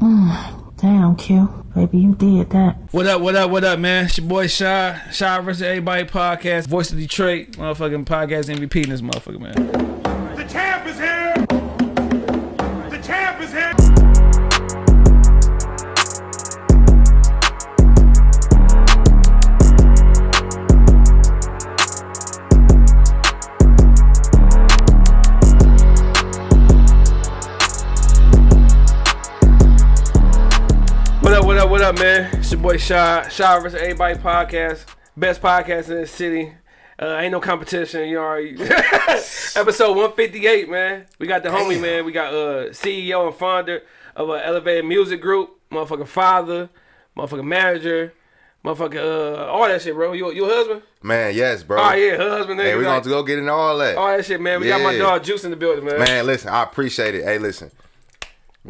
Damn, Q. Baby, you did that. What up, what up, what up, man? It's your boy Shy. Shy versus Everybody podcast. Voice of Detroit. Motherfucking podcast MVP in this motherfucker, man. Your boy Shy. Shy versus Everybody podcast. Best podcast in the city. Uh, ain't no competition, you already. Episode 158, man. We got the homie, man. We got uh CEO and founder of uh, Elevated Music Group, motherfucking father, motherfucking manager, motherfucking uh all that shit, bro. You, you a husband? Man, yes, bro. Oh yeah, husband. Hey, we're like, to go get into all that. all that shit, man. We got my dog Juice in the building, man. Man, listen, I appreciate it. Hey, listen.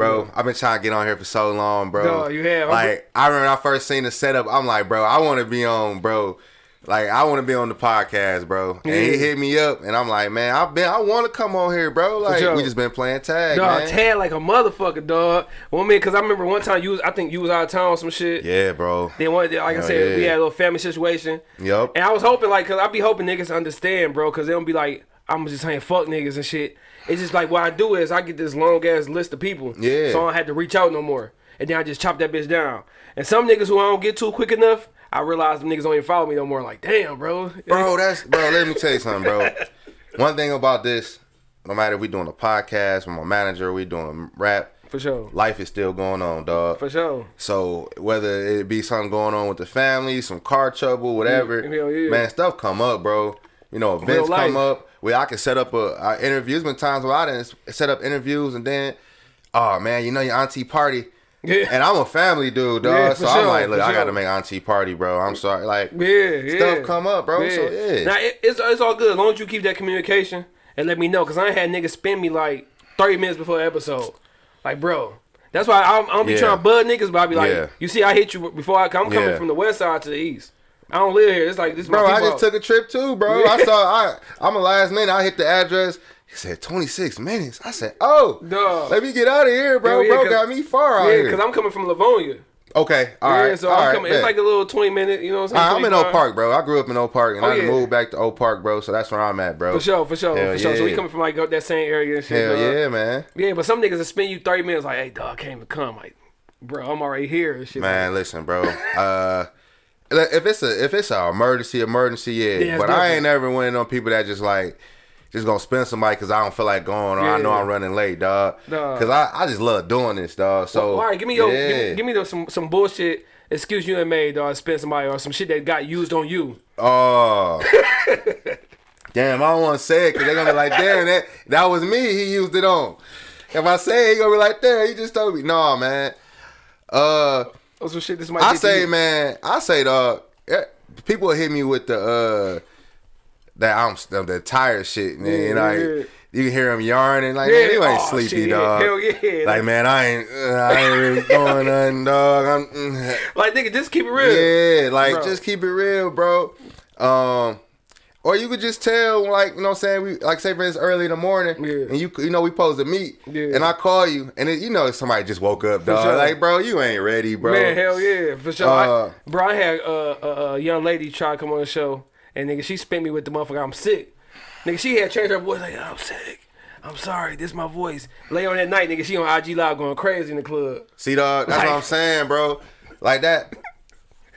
Bro, I've been trying to get on here for so long, bro. Dog, you have. Like, I remember when I first seen the setup, I'm like, bro, I want to be on, bro. Like, I want to be on the podcast, bro. And Yeah. he hit me up, and I'm like, man, I've been, I want to come on here, bro. Like, we just been playing tag, Dog, man. Tad like a motherfucker, dog. One minute, cause I remember one time you was, I think you was out of town or some shit. yeah, bro. Then one, like I Hell said, we had a little family situation. Yup. And I was hoping, like, cause I be hoping niggas understand, bro, cause they don't be like, I'm just saying fuck niggas and shit. It's just like what I do is I get this long ass list of people. Yeah. So I don't have to reach out no more. And then I just chop that bitch down. And some niggas who I don't get to quick enough, I realize them niggas don't even follow me no more. Like, damn, bro. Bro, that's bro. Let me tell you something, bro. One thing about this, no matter if we doing a podcast with my manager, we doing rap, For sure. life is still going on, dog. For sure. So whether it be something going on with the family, some car trouble, whatever, Mm, hell yeah. man, stuff come up, bro. You know, events come up where I can set up a, a interview. There's been times where I didn't set up interviews, and then, oh man, you know your auntie party. Yeah. And I'm a family dude, dog. Yeah, so for I'm like, look, I got to make auntie party, bro. I'm sorry, like, Yeah, yeah. Stuff come up, bro, so, yeah. Now it, it's it's all good as long as you keep that communication and let me know, cause I ain't had niggas spend me like thirty minutes before the episode. Like, bro, that's why I I don't be Yeah. trying to bud niggas, but I be like, Yeah. you see, I hit you before I come. I'm coming Yeah. from the west side to the east. I don't live here. It's like this. Bro, I just took a trip too, bro. I saw I I'm a last minute. I hit the address. He said 26 minutes. I said, oh, Dog. let me get out of here, bro. Yeah, bro got me far out yeah, here. cause I'm coming from Livonia. okay, all right, so all I'm right, coming. It's like a little twenty minute. You know what I'm saying? right, I'm in 25. Oak Park, bro. I grew up in Oak Park, and Oh, I moved back to Oak Park, bro. So that's where I'm at, bro. For sure, for sure, Hell for sure. So we coming from like that same area and shit. Hell dog. yeah, man. Yeah, but some niggas will spend you 30 minutes like, hey, dog, I can't even come. Like, bro, I'm already here and shit. Man, listen, bro. Uh, if it's a if it's a emergency, emergency, yeah. Yeah, but I ain't ever one of them people that just like just gonna spend somebody because I don't feel like going or I know Yeah. I'm running late, dog. Because I, I just love doing this, dog. So all right, give me your, yeah. give me, give me the, some some bullshit excuse you ain't made, dog. Spend somebody or some shit that got used on you. Oh. damn, I don't want to say it because they're gonna be like, damn, that that was me. He used it on. If I say it, he gonna be like, damn, he just told me. No, man. Uh, Or some shit this might. I say, man, I say, dog. eh, People hit me with the uh that I'm the, the tired shit, man. Yeah, and like yeah. you can hear him yarning, like, Yeah, man, you ain't oh, sleepy, shit, dog. Hell yeah. Like, man, I ain't, uh, I ain't really doing nothing, dog. I'm, mm, like nigga, just keep it real. yeah, like Bro. just keep it real, bro. Um, or you could just tell, like you know, what I'm saying we like say for instance early in the morning, Yeah. and you you know we supposed to meet, Yeah. and I call you, and it, you know somebody just woke up, dog. sure. Like, bro, you ain't ready, bro. Man, hell yeah, for sure. Uh, I, bro, I had uh, a, a young lady try to come on the show, and nigga, she spent me with the motherfucker. I'm sick. Nigga, she had changed her voice like, I'm sick. I'm sorry, this my voice. Later on that night, nigga, she on IG Live going crazy in the club. See, dog, that's what I'm saying, bro. Like that.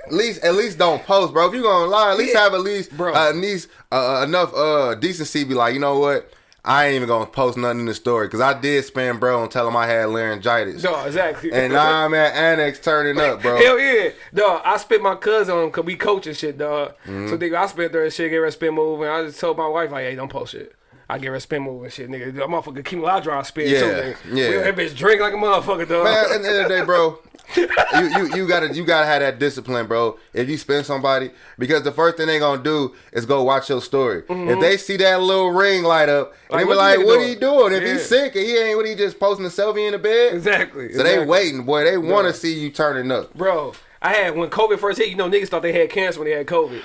At least, at least don't post, bro. If you gonna lie, at least Yeah. have at least, Bro. uh, at least uh, enough uh decency. Be like, you know what? I ain't even gonna post nothing in the story because I did spam bro and tell him I had laryngitis. No, exactly. And now I'm at Annex turning up, bro. Hell yeah, dog. I spent my cousin on cause we coach and shit, dog. Mm-hmm. So nigga, I spent her and shit, gave her a spin move, and I just told my wife like, hey, don't post shit. I give her a spin move and shit, nigga. That motherfucker keep draw spin too, Yeah, nigga. yeah. We- That bitch drink like a motherfucker, dog. Man, at the end of the day, bro, you, you you gotta you gotta have that discipline, bro. If you spend somebody, because the first thing they gonna do is go watch your story. If they see that little ring light up, Mm-hmm. Like, they be like, "What doing?" he doing? If Yeah. he's sick and he ain't what he just posting a selfie in the bed." exactly. So they waiting, boy. They want to see you turning up, Bro, I had when COVID first hit, you know, niggas thought they had cancer when they had COVID.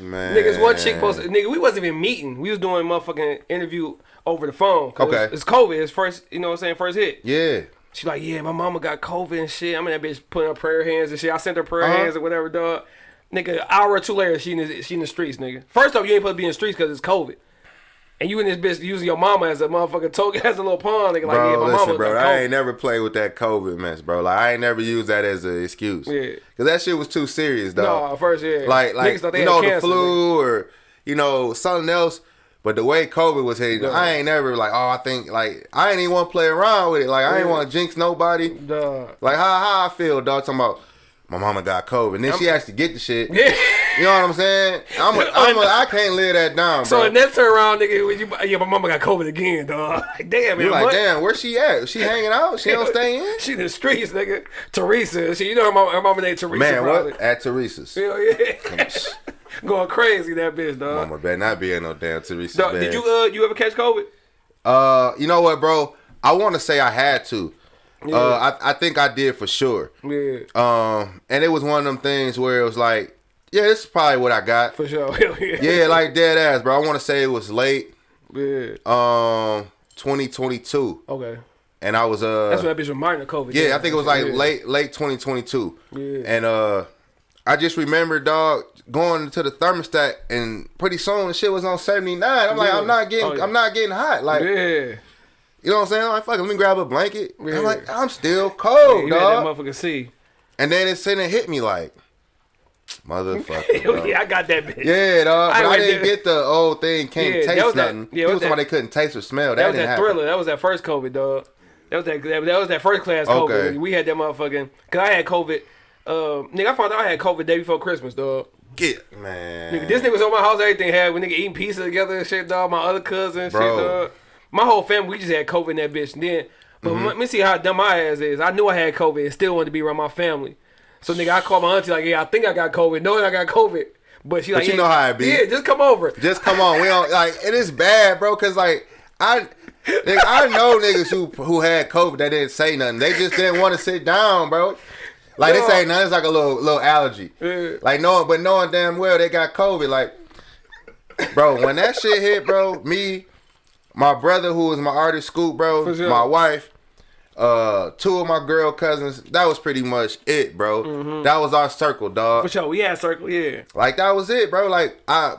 man. Niggas, one chick posted, nigga, we wasn't even meeting. We was doing a motherfucking interview over the phone. Okay. It's, it's COVID. It's first, you know what I'm saying, first hit. Yeah, She like, yeah, my mama got COVID and shit. I'm in that bitch putting her prayer hands and shit. I sent her prayer Uh-huh. hands or whatever, dog. Nigga, an hour or two later, she in the, she in the streets, nigga. First off, you ain't supposed to be in the streets because it's COVID. And you in this bitch using your mama as a motherfucking token, as a little pawn, nigga. Like, Bro, yeah, my listen, mama bro. I ain't never played with that COVID mess, bro. Like I ain't never used that as an excuse. Yeah. Cause that shit was too serious, dog. No, first, yeah. Like, like you know, cancer, the flu or you know something else. But the way COVID was hitting, Yeah. I ain't never like, oh, I think like I ain't even want to play around with it. Like I ain't want to jinx nobody. Dog. Like how how I feel, dog. Talking about my mama got COVID, and then she actually get the shit. Yeah. You know what I'm saying? I'm a, I'm a, I can't live that down, So bro. the next turn around, nigga, you, yeah, my mama got COVID again, dog. Like, damn, man. you like, damn, where she at? She hanging out? She don't stay in? She in the streets, nigga. Teresa. She, you know her mama, her mama named Teresa. Man, probably. what? At Teresa's. Hell yeah. Going crazy, that bitch, dog. Mama better not be in no damn Teresa's Dog, did you uh you ever catch COVID? Uh, you know what, bro? I want to say I had to. Yeah. Uh, I I think I did for sure. Yeah, Um, and it was one of them things where it was like, yeah, this is probably what I got. for sure. Yeah. Yeah, like dead ass, bro. I want to say it was late, Yeah. um, 2022, Okay. and I was uh, That's when that bitch was minor COVID. yeah, I think it was like Yeah. late late 2022, Yeah. and uh, I just remember, dog, going to the thermostat, and pretty soon the shit was on 79. I'm like, I'm not getting, Oh, yeah. I'm not getting hot, like. Yeah. You know what I'm saying? I'm like, fuck, it, let me grab a blanket. Yeah. I'm like, I'm still cold, you had dog. that motherfucker see. And then it sitting and hit me like, motherfucker. Yeah, I got that bitch. Yeah, dog. I But I, didn't get the old thing, can't Yeah, that taste that- nothing. yeah, People was they couldn't taste or smell. That, That was that happen. thriller. That was that first COVID, dog. That was that. That was that first class COVID. Okay. We had that motherfucking. Cause I had COVID. Uh, nigga, I found out I had COVID day before Christmas, dog. Get, man. Nigga, this nigga was on my house. Everything had. We nigga eating pizza together and shit, dog. My other cousin, and shit, Bro. dog. My whole family, we just had COVID in that bitch. And then, but Mm-hmm. let me see how dumb my ass is. I knew I had COVID and still wanted to be around my family. So nigga, I called my auntie like, yeah, I think I got COVID, knowing I got COVID. But she like, you yeah, know how it be. Yeah, just come over. Just come on. We don't, like, it is bad, bro, because, like, I. nigga, I know niggas who who had COVID that didn't say nothing. They just didn't want to sit down, bro. Like this Yo. ain't nothing. It's like a little little allergy. Yeah. Like knowing, but knowing damn well they got COVID. Like, bro, when that shit hit, bro, me, my brother who was my artist Scoop, bro, sure. my wife, uh, two of my girl cousins. That was pretty much it, bro. That was our circle, dog. For sure, we had circle, yeah. Like that was it, bro. Like I,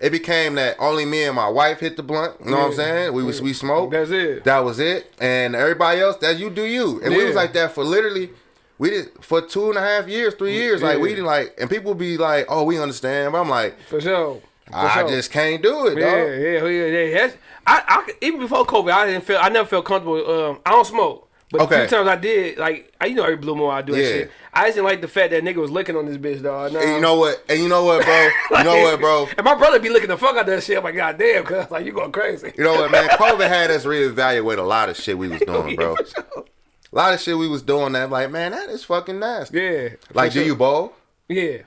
it became that only me and my wife hit the blunt. You know what I'm saying? We was we smoked. That's it. That was it. And everybody else, that you do you. And we was like that for literally. We did for two and a half years, three years. Like we didn't like, and people be like, "Oh, we understand," but I'm like, For sure. I sure. just can't do it, Yeah, dog. yeah, yeah, yeah. That's, I, I, even before COVID, I didn't feel, I never felt comfortable. Um, I don't smoke, but Okay. a few times I did. Like, I, you know, every blue moon I do that shit. I just didn't like the fact that nigga was licking on this bitch, dog. And you know what? And you know what, bro? you know what, bro? And my brother be licking the fuck out that shit. I'm like, God damn, cuz like you going crazy. You know what, man? COVID had us reevaluate a lot of shit we was doing, Yeah, bro. sure. A lot of shit we was doing that, like, man, that is fucking nasty. Yeah. Like, do sure. you bowl? Yeah.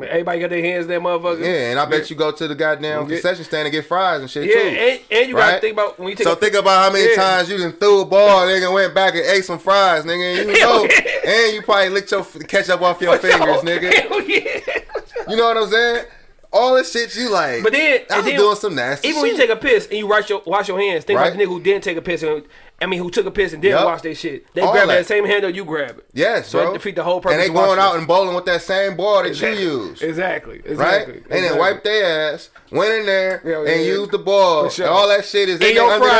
Everybody got their hands in that motherfucker. Yeah, and I bet you go to the goddamn Yeah. concession stand and get fries and shit Yeah, too. and, and you gotta think about when you take So a think about how many Yeah. times you done threw a ball, nigga, went back and ate some fries, nigga. And you know, yeah. and you probably licked your ketchup off your fingers, nigga. Hell yeah. You know what I'm saying? All this shit you like. But then, I was then doing some nasty Even when you take a piss and you wash your wash your hands, think Right. about the nigga who didn't take a piss and I mean who took a piss and didn't Yup. wash their shit. They All grab that. that same handle you grab it. yes, So bro. it defeat the whole purpose. and they going out it. and bowling with that same ball that Exactly. you use. Exactly. Right? Exactly. And then wipe their ass, went in there, Yeah, yeah, and yeah. used the ball. Sure. And all that shit is In in your there under their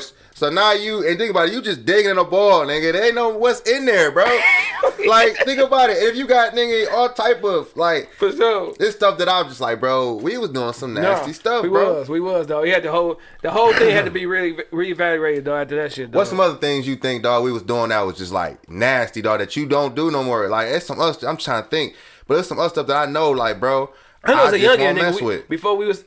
fries, nigga. Nails. So now you, and think about it, you just digging in a ball, nigga. They ain't know what's in there, bro. like, think about it. If you got, nigga, all type of, like, For sure. this stuff that I'm just like, bro, we was doing some nasty Nah, stuff, we bro. was, we was though. We had the whole, the whole thing had to be really reevaluated though after that shit. Though. What's some other things you think, dog, we was doing that was just like nasty, dog, that you don't do no more? Like, it's some other, I'm trying to think, but there's some other stuff that I know, like, bro, I know as a young won't nigga mess we- before we was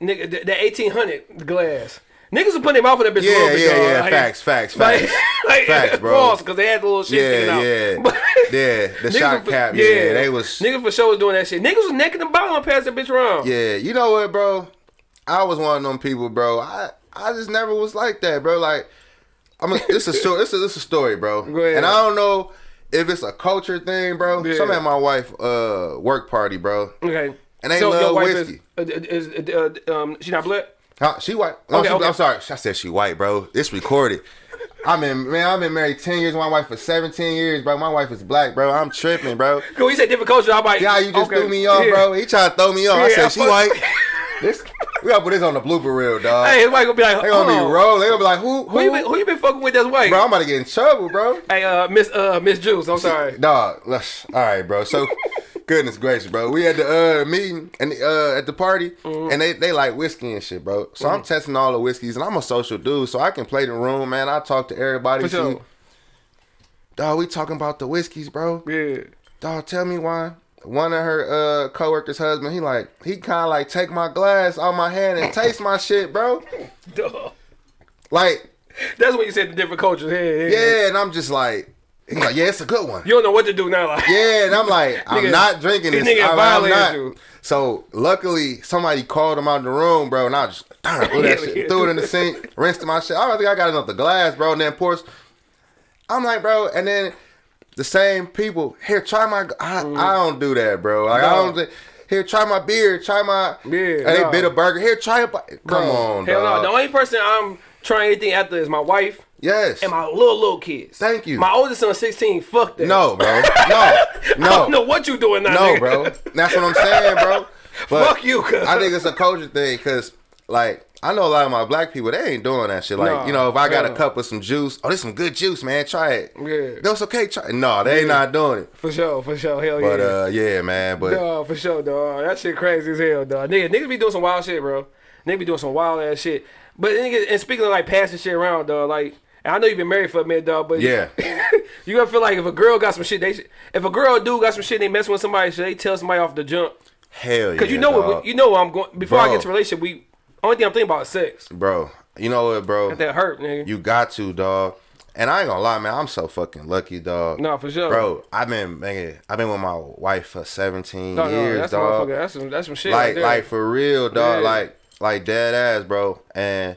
nigga the, the eighteen hundred glass. Niggas was putting their mouth in that bitch. a Yeah, bit, yeah, dog. yeah. Like- Facts, facts, facts. like, Facts, bro. because they had the little shit Yeah, out. yeah, But- yeah. The shot was- cap, yeah, they was. niggas for sure was doing that shit. Niggas was necking the bottom and passing that bitch around. Yeah, you know what, bro? I was one of them people, bro. I I just never was like that, bro. Like, I'm. A, this is story. This is this a story, bro. And I don't know if it's a culture thing, bro. Yeah. Some at my wife uh work party, bro. Okay. And they so love whiskey. is, is, uh, um she not black? Huh? She white. No, Okay, she, okay. I'm sorry. I said she white, bro. It's recorded. I've been man, I've been married ten years. My wife for seventeen years, bro. My wife is black, bro. I'm tripping, bro. Cause we said different culture. I'm like, Yeah, you just okay, threw me off, yeah. bro. He tried to throw me off. I Yeah, said she white. This we gotta put this on the blooper reel, dog. Hey, his wife gonna be like, they gonna be rolling. They gonna be like, who, Who you been, who you been fucking with that's white? Bro, I'm about to get in trouble, bro. Hey, uh, Miss uh Miss Juice. I'm sorry. Dog, let's- all right, bro. So, goodness gracious, bro. We had the uh, meeting and uh, at the party, Mm-hmm. and they they like whiskey and shit, bro. So I'm testing all the whiskeys, and I'm a social dude, so I can play the room, man. I talk to everybody. For sure. Dog, we talking about the whiskeys, bro. Yeah. Dog, tell me why. One of her uh coworkers' husband, he like he kind of like take my glass out my hand and taste my shit, bro. Duh. Like, That's what you said. The different cultures. Yeah, yeah. yeah, and I'm just like, he's like, yeah, it's a good one. You don't know what to do now. Like, Yeah, and I'm like, I'm Nigga, not drinking this nigga I'm, I'm not. you. So luckily, somebody called him out of the room, bro, and I just darn, threw that shit, threw it in the sink, rinsed my shit. I don't think I got enough the glass, bro. And then pours. I'm like, bro, and then the same people here try my. I, I don't do that, bro. Like I Mm. Don't. Here, try my beer. Try my. Yeah, And they no. bit a burger. Here, try it. Come Bro, on, Hell dog. no. The only person I'm trying anything after is my wife yes. and my little little kids. Thank you. My oldest son, 16. Fuck that. no, bro. No. I No. don't know what you doing now. No, nigga. bro. That's what I'm saying, bro. But Fuck you, cuz. I think it's a culture thing because, like, I know a lot of my black people, they ain't doing that shit. Like, Nah, you know, if I got hell a cup of some juice, oh, this some good juice, man. Try it. Yeah. No, it's okay. Try it. No, they ain't not doing it. For sure, for sure. Hell But, yeah. uh, yeah, man. But, Dog, for sure, dog. That shit crazy as hell, dog. Nigga, niggas be doing some wild shit, bro. Niggas be doing some wild ass shit. But and speaking of like passing shit around, dog, like, I know you've been married for a minute, dog, but Yeah. you gonna feel like if a girl got some shit, they should, if a girl or dude got some shit, they messing with somebody, should they tell somebody off the jump? hell yeah. Cause you know dog. what, you know what I'm going. Before I get to relationship, we only thing I'm thinking about is sex. Bro, you know what, bro? That hurt, nigga. You got to, dog. And I ain't gonna lie, man. I'm so fucking lucky, dog. no, for sure, Bro, I've been, man, I've been with my wife for 17 No, no, years, that's a dog. That's some, that's some shit. right like there. like for real dog Yeah. like like dead ass bro and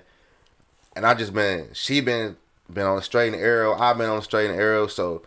and i just been she been been on the straight and arrow i've been on the straight and arrow so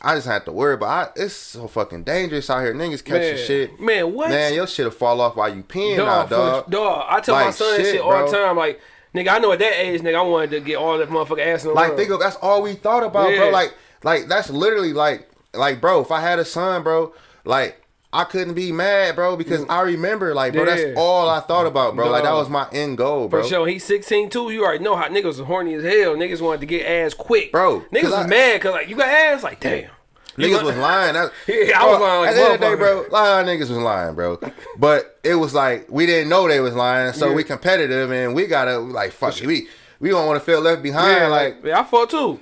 i just have to worry but I, it's so fucking dangerous out here niggas catching man, shit man, what? man your shit'll fall off while you peeing now dog, dog. I tell my son shit, shit all bro. the time. Like, nigga, I know at that age, nigga, I wanted to get all that motherfucking ass in the like think of that's all we thought about Yeah. bro like like that's literally like like bro if i had a son bro like I couldn't be mad, bro, because I remember, like, bro, Yeah. that's all I thought about, bro. Like, that was my end goal, bro. For sure, he's 16 too. You already know how niggas are horny as hell. Niggas wanted to get ass quick, Bro, Niggas was I- mad because like you got ass, like damn. Niggas was lying. That, Yeah, I was Bro, lying like At the end of the day, bro, of niggas was lying, bro. But it was like we didn't know they was lying, so Yeah. we competitive and we gotta like fuck it. We we don't want to feel left behind. Yeah, like like yeah, I fought too.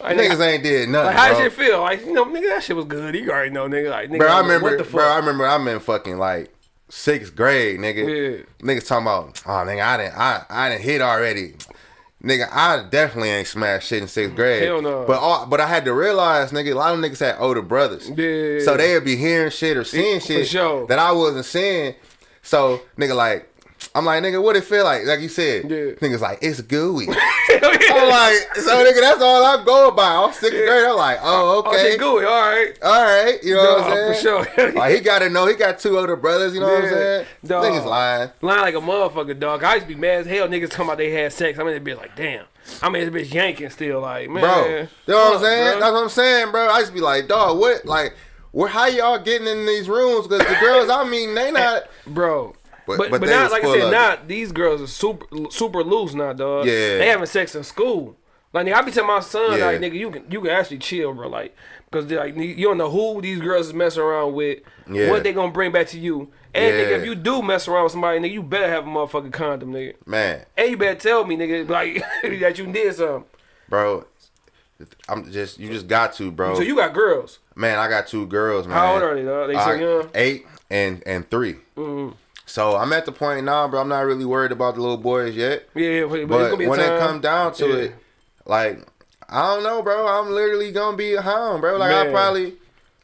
Like, niggas nigga, ain't did nothing, like how bro. does it feel? Like you know, nigga, that shit was good. You already know, nigga. Like nigga, bro, I remember, what the fuck? bro, I remember I'm in fucking like sixth grade, nigga. Yeah. Niggas talking about, oh nigga, I didn't, I, I didn't hit already. Nigga, I definitely ain't smashed shit in sixth mm, grade. Hell no. But all, but I had to realize, nigga, a lot of niggas had older brothers. Yeah. So they'd be hearing shit or seeing shit sure. that I wasn't seeing. So nigga, like, I'm like, nigga, what it feel like? Like you said, Yeah. niggas like, it's gooey. I'm like, so nigga, that's all I'm going by. I'm sixth grade. I'm like, oh, Oh, okay. shit, gooey. All right. All right, you know what I'm saying? for sure. Like he got to know he got two older brothers. You know what I'm saying? dog. Niggas lying. Lying like a motherfucker, dog. I used to be mad as hell. Niggas talking about they had sex. I'm in the bitch like, damn. I mean, this bitch yanking still, like, man. bro. You know what I'm saying? bro. That's what I'm saying, bro. I used to be like, dog, what? Like, where? How y'all getting in these rooms? Because the girls, I mean, they not. bro. But- But but but, now, like I said, now these girls are super super loose now, dog. Yeah. they having sex in school. Like nigga, I be telling my son, Yeah. like nigga, you can you can actually chill, bro. Like because like you don't know who these girls is messing around with, Yeah. what they gonna bring back to you. And nigga, if you do mess around with somebody, nigga, you better have a motherfucking condom, nigga. Man, And you better tell me, nigga, like that you did something. bro. I'm just you just got to, bro. So you got girls. man, I got two girls, man. How old are they, dog? They so young? Eight and and 3 Mm-hmm. So I'm at the point now, bro. I'm not really worried about the little boys yet. Yeah, but, but it's But gonna be a when time. it come down to Yeah. it, like I don't know, bro. I'm literally gonna be a hound, bro. Like I probably,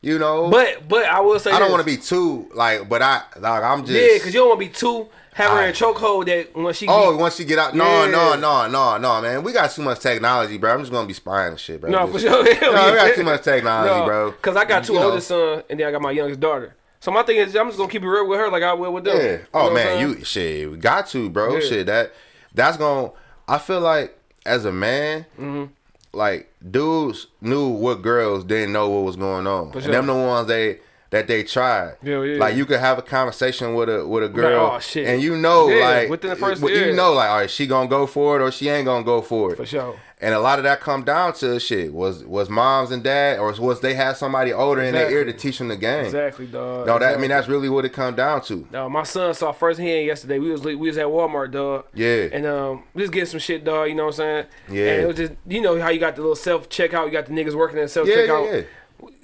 you know, But but I will say I don't want to be too like, but I like I'm just Yeah, because you don't want to be too have her in chokehold that when she Oh, once she get out, no, Yeah. no, no, no, no, man. We got too much technology, bro. I'm just gonna be spying and shit, bro. No, Just- for sure. No, we got too much technology, bro. Because I got two You know. older sons and then I got my youngest daughter. So my thing is, I'm just gonna keep it real with her like I will with them. Yeah. You know Oh man, you shit. We got to, bro. Yeah. Shit. That that's gonna. I feel like as a man, Mm-hmm. like dudes knew what girls didn't know what was going on. For And them the ones they that they tried. Yeah, yeah. Like you could have a conversation with a with a girl, oh, shit. and you know, Yeah, like within the first- you know, like, all right, she gonna go for it or she ain't gonna go for it. For sure. And a lot of that come down to shit was was moms and dad, or was they had somebody older in their ear to teach them the game. Exactly, dog. No, that I mean that's really what it come down to. No, my son saw firsthand yesterday. We was we was at Walmart, dog. Yeah. And um, we was getting some shit, dog. You know what I'm saying? Yeah. And it was just you know how you got the little self checkout. You got the niggas working at self Yeah, checkout. yeah, yeah.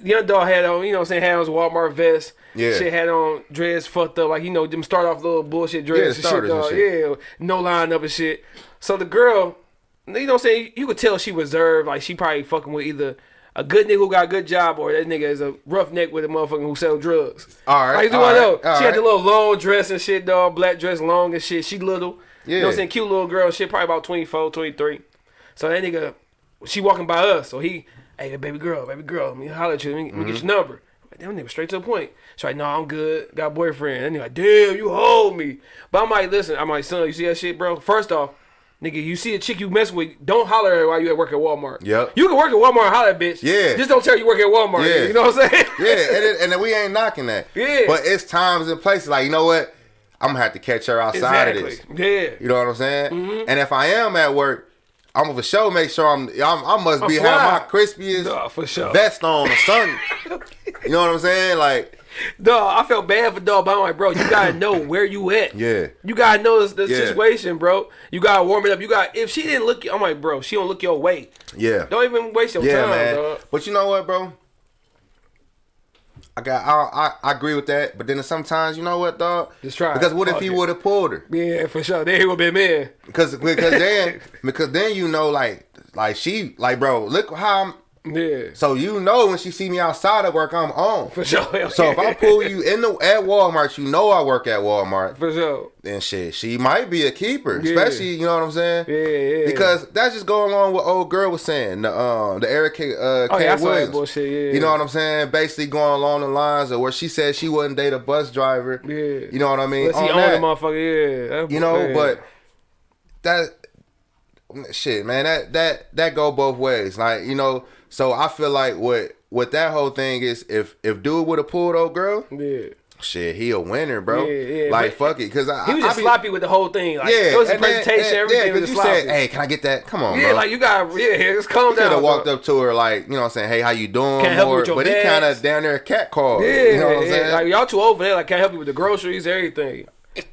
Young dog had on, you know what I'm saying, had on his Walmart vest. Yeah. Shit had on dreads fucked up, like you know, them start off little bullshit dreads the and shit, and dog. shit. Yeah, no line up and shit. So the girl, you know what I'm saying, you could tell she reserved, like she probably fucking with either a good nigga who got a good job or that nigga is a rough roughneck with a motherfucker who sell drugs. All right, Like, you all right, know? She had the little long dress and shit, dog, black dress, long and shit. She little. Yeah. You know what I'm saying? Cute little girl, shit, probably about 24, 23. So that nigga, she walking by us. So he, hey, baby girl, baby girl, let me holler at you. Let me, let me Mm-hmm. get your number. Like, Damn nigga, straight to the point. She's like, no, I'm good. Got a boyfriend. And he like, damn, you hold me. But I'm like, listen, I'm like, son, you see that shit, bro? First off, nigga, you see a chick you mess with, don't holler at her while you at work at Walmart. Yep. You can work at Walmart and holler at bitch. Yeah. Just don't tell you work at Walmart. Yeah. You know what I'm saying? yeah, and, it, and we ain't knocking that. Yeah. But it's times and places like you know what, I'm gonna have to catch her outside of exactly. this. Yeah. You know what I'm saying? Mm-hmm. And if I am at work, I'm gonna for sure make sure I'm. I'm I must be I'm fly. my crispiest Duh, for sure. vest on or something. you know what I'm saying? Like Dog, I felt bad for dog, but I'm like, bro, you gotta know where you at. Yeah. You gotta know the, Yeah. situation, bro. You gotta warm it up. You got if she didn't look, I'm like, bro, she don't look your way. yeah, Don't even waste your yeah, time, man. dog. But you know what, bro? I got. I, I I agree with that. But then sometimes you know what, dog? Just try. Because what if he would have pulled her? Yeah, for sure. They would be man. Because because then because then you know like like she like bro look how I'm. Yeah, So you know when she see me outside of work, I'm on. for sure. So if I pull you in the at Walmart, you know I work at Walmart. for sure. Then shit, she might be a keeper, Yeah. especially you know what I'm saying. Yeah, yeah. Because that's just going along with what old girl was saying. The um the Eric K, uh, Oh, K yeah, I saw that Williams. bullshit, yeah. You know what I'm saying? Basically going along the lines of where she said she wouldn't date a bus driver. Yeah. You know what I mean? Unless he On owned that. the motherfucker, yeah. That- You know, yeah. but that shit, man, that that that go both ways. Like, you know, so I feel like what what that whole thing is if if dude would have pulled old girl, yeah. shit, he a winner, bro. Yeah, yeah, like fuck it, cause I, He was I just be- sloppy with the whole thing. Like, Yeah, it was a then- presentation, and- everything Yeah, was you sloppy. said, "Hey, can I get that? Come on, yeah, bro." like you got, yeah, just calm could down. have walked up to her like, you know what I'm saying, hey, how you doing? Can't help you Or- with your but he kind of down there cat called. Yeah, you know what I'm yeah. saying? Like y'all too over there. Like can't help you with the groceries, everything.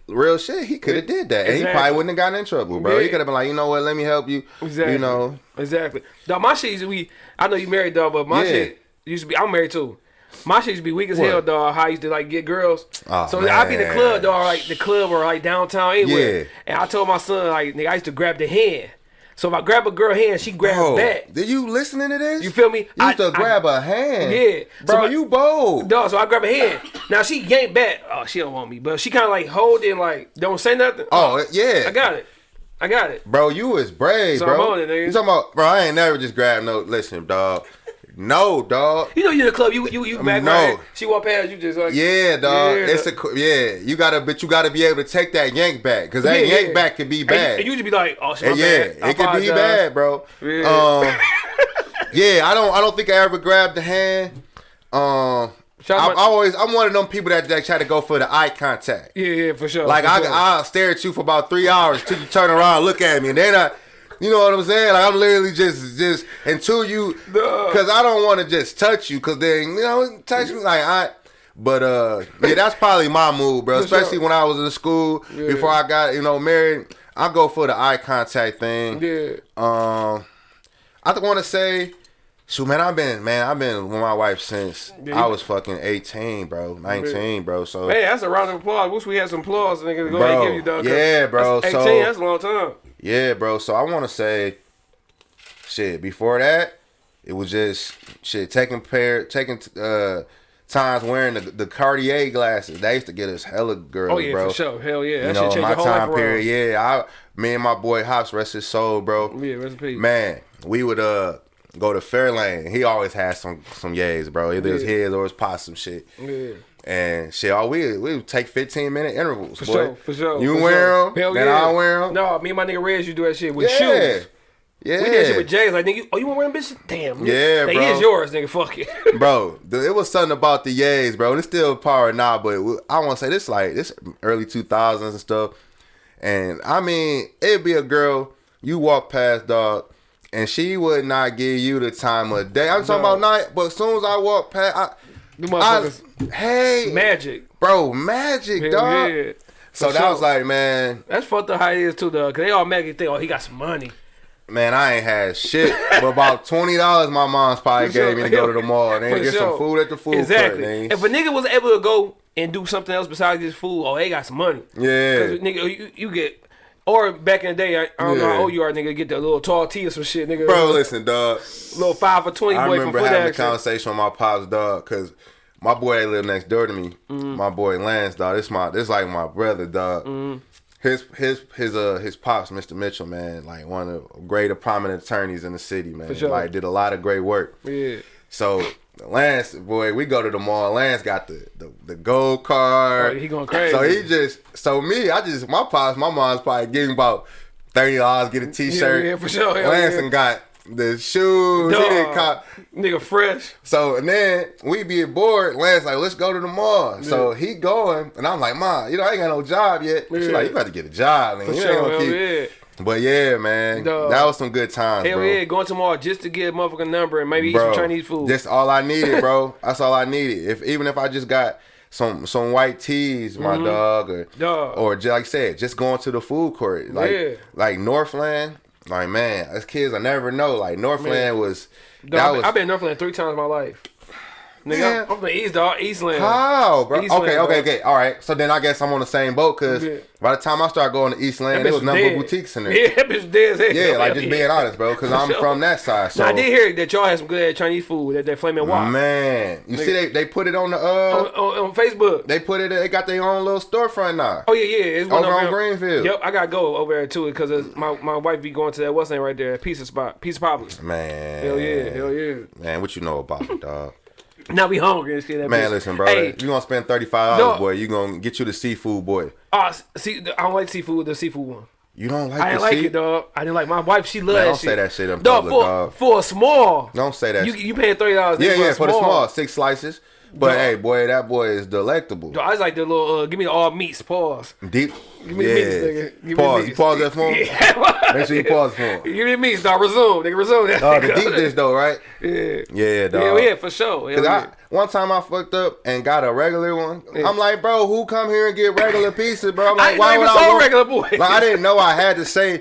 Real shit, he could have did that, and he probably wouldn't have gotten in trouble, bro. He could have been like, you know what, let me help you. Exactly. You know, Exactly. Dog, my shit used to be. I know you married, dog, but my Yeah. shit used to be. I'm married too. My shit used to be weak as What? hell, dog. How I used to like get girls. Oh, so I'd be in the club, dog, like the club or like downtown anywhere. Yeah. And I told my son, like, nigga, I used to grab the hand. So if I grab a girl hand, she grabs bro, back. did you listening to this? You feel me? You used I- to I- grab a hand. Yeah. bro, So my- you bold. Dog, so I grab a hand. Now she yanked back. Oh, she don't want me, but she kind of like holding, like don't say nothing. Oh yeah, I got it. I got it. Bro, you was brave, So bro. It. You talking about, bro? I ain't never just grabbed no. Listen, dog. No, dog. You know you in the club, you you you back No. right. She walk past you just like Yeah, dog. Yeah. It's a yeah. You gotta, but you gotta be able to take that yank back because that Yeah, yank yeah. back could be And, bad. and you just be like, oh, shit, yeah, bad. It could be bad, bro. Yeah. Um, yeah, I don't, I don't think I ever grabbed the hand. Um, I, out- I always, I'm one of them people that, that try to go for the eye contact. Yeah, yeah, for sure. Like for I, sure. I'll stare at you for about three hours till you turn around, look at me, and then I, you know what I'm saying? Like I'm literally just, just until you, because I don't want to just touch you, because then you know, touch me like I. But uh, yeah, that's probably my move, bro. Especially when I was in school Yeah. before I got you know married. I go for the eye contact thing. yeah. Um, I want to say, shoot, man, I've been, man, I've been with my wife since Yeah, I was fucking 18, bro, 19, bro. So Man, that's a round of applause. Wish we had some applause, nigga. Go Bro, ahead and give you dog. yeah, bro, That's so- 18, that's a long time. Yeah, bro. So I want to say, shit. Before that, it was just shit taking pair, taking uh times wearing the, the Cartier glasses. They used to get us hella girls, Oh yeah, bro. for sure. Hell yeah, You know, shit my time period. Yeah, I, me and my boy Hops, rest his soul, bro. Yeah, rest in peace. Man, we would uh go to Fairlane. He always had some some yays, bro. Either his Yeah. his or his possum shit. Yeah. And shit, all we we take fifteen minute intervals. For boy. sure, for sure. You for wear sure. them, Hell then yeah. I wear them. No, me and my nigga Reg, you do that shit with Yeah. shoes. Yeah. We did shit with Jay's like, nigga, you- oh, you want them bitches? Damn. Yeah, They bro. is yours, nigga. Fuck it. bro, it was something about the yays, bro. and It's still power now, but I want to say this like this early two thousands and stuff. And I mean, it'd be a girl you walk past, dog, and she would not give you the time of day. I'm talking No. about night, but as soon as I walk past, I, Them I hey, Magic. bro, magic, Hell dog. yeah. So For that sure. was like, man, That's fucked up how it is too, though. Cause they all make you think, oh, he got some money. man, I ain't had shit. but about twenty dollars, my mom's probably For gave sure. me to go to the mall and For get sure. some food at the food Exactly. court. nigga. If a nigga was able to go and do something else besides this food, oh, they got some money. Yeah. Cause nigga, you, you get. Or back in the day, I, I don't know how old you are, nigga. Get that little tall tea or some shit, nigga. Bro, listen, dog. little five for twenty I boy remember foot having a conversation with my pops dog because my boy that lived next door to me, Mm-hmm. my boy Lance dog. This my this like my brother dog. Mm-hmm. His his his uh his pops, Mr. Mitchell, man, like one of the great prominent attorneys in the city, man. sure. Like did a lot of great work. Yeah. So Lance, boy, we go to the mall. Lance got the the, the gold card. Oh, he going crazy. So he just so me, I just my pops, my mom's probably giving about thirty dollars get a t-shirt. Yeah, yeah, for sure. Hell Lance yeah. got the shoes. He didn't cop. Nigga fresh. So and then we be bored. Lance like, let's go to the mall. So he going, and I'm like, Mom, you know I ain't got no job yet. She Yeah. like, you got to get a job, man. For You sure. ain't gonna keep. yeah. But yeah, man, Dog. that was some good times, Hell bro. yeah. Going tomorrow just to get a motherfucking number and maybe eat some Chinese food. That's all I needed, bro. That's all I needed. If even if I just got some some white teas, my dog, or Mm-hmm. Dog. or just like I said, just going to the food court, like Yeah. like Northland. Like man, as kids, I never know. Like Northland Man. was Dog, that I've was been- I've been Northland three times in my life. Nigga. I'm, from the East, dog. Eastland. How, bro? Eastland, okay, okay, okay. All right. So then I guess I'm on the same boat because Yeah. by the time I start going to Eastland, there was number dead. boutiques in there. Yeah, that bitch dead as hell. Yeah, like just being honest, bro, because I'm from that side. So Now, I did hear that y'all had some good Chinese food at that Flaming Wok. man, you see they they put it on the uh On, on, on Facebook. they put it they got their own little storefront now. Oh yeah, yeah. It's one Over on. Greenfield. Yep, I gotta go over there to it because my my wife be going to that what's name right there, Pizza Spot, Pizza Papalis. Man, Hell yeah, hell yeah. man, what you know about it, dog? Now we hungry and shit. That Man, bitch. listen, bro, Hey, you gonna spend thirty five dollars, No. boy. You gonna get you the seafood, boy. oh, see, I don't like seafood. The seafood one. You don't like I didn't like it, dog. I didn't like my wife. She Man, that don't shit. say that shit in dog, public, for, dog. for a small. Don't say that. You shit. you paying thirty dollars? yeah, yeah, for the small six slices. But Dog. hey, boy, that boy is delectable. Dog, I was like the little. Uh, give me the all meats. Pause. Deep. Give me yeah. the meats, nigga. Give me pause. the You pause that him. Yeah. Make sure you pause for him. Give me the meats, dog. Resume, nigga. Resume that. Oh, the deep dish though, right? Yeah. Yeah, dog. Yeah, yeah, for sure. Hell Cause yeah. I one time I fucked up and got a regular one. I'm like, bro, who come here and get regular pieces, bro? I'm like, ain't why even would I want- regular boy. Like I didn't know I had to say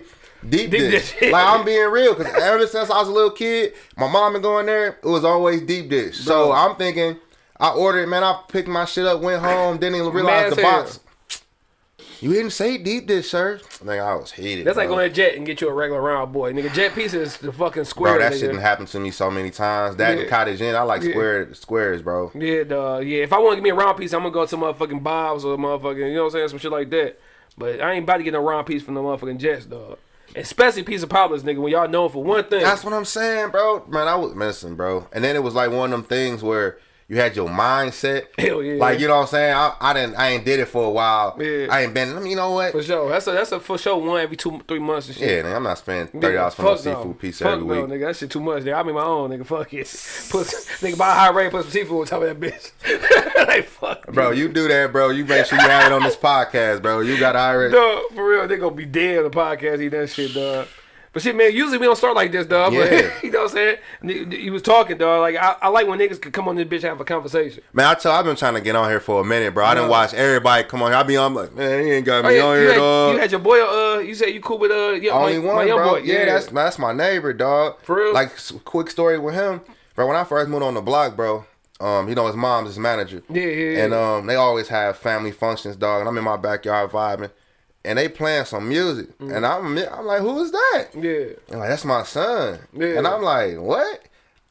deep, Deep dish. dish. like I'm being real, cause ever since I was a little kid, my mom been going there. It was always deep dish. So I'm thinking, I ordered, man. I picked my shit up, went home, didn't even realize Mad the box. hell. You didn't say deep dish, sir. I think I was heated. That's like bro. going to Jet and get you a regular round boy. Nigga, Jet pieces is the fucking square. Bro, that nigga. shit done happened to me so many times. That Yeah. cottage inn, I like Yeah. square squares, bro. Yeah, dog. Yeah, if I want to give me a round piece, I'm gonna go to motherfucking Bob's or motherfucking, you know what I'm saying, some shit like that. But I ain't about to get no round piece from the motherfucking Jets, dog. Especially Pizza Papalis, nigga. When y'all known for one thing. That's what I'm saying, bro. Man, I was missing, bro. And then it was like one of them things where you had your mindset. Hell yeah. Like you know what I'm saying? I, I didn't I ain't did it for a while. Yeah. I ain't been you know what? for sure. That's a that's a for sure one every two three months and shit. Yeah, nigga, I'm not spending thirty dollars for no seafood pizza Fuck every no, week. nigga. That shit too much. Nigga. I make my own, nigga. Fuck it. Put nigga buy a high rate, put some seafood on top of that bitch. like fuck. Bro, you do that, bro. You make sure you have it on this podcast, bro. You got Irish. Dog, for real, they gonna be dead on the podcast eat that shit, dog. But shit, man, usually we don't start like this, dog. Yeah. But you know what I'm saying? You was talking, dog. Like I, I like when niggas could come on this bitch and have a conversation. Man, I tell I've been trying to get on here for a minute, bro. I didn't watch everybody come on here. I be on like, man, he ain't got Oh, me yeah, on here, had, dog. you had your boy. Uh, you said you cool with uh, yeah, Only my, one, my young bro. boy. Yeah, that's that's my neighbor, dog. For real? Like, quick story with him, bro. When I first moved on the block, bro, um, you know his mom's his manager. Yeah, yeah, yeah. And um, they always have family functions, dog. And I'm in my backyard vibing, and they playing some music, and I'm I'm like, who is that? Mm. yeah. And like, that's my son. Yeah. And I'm like, what?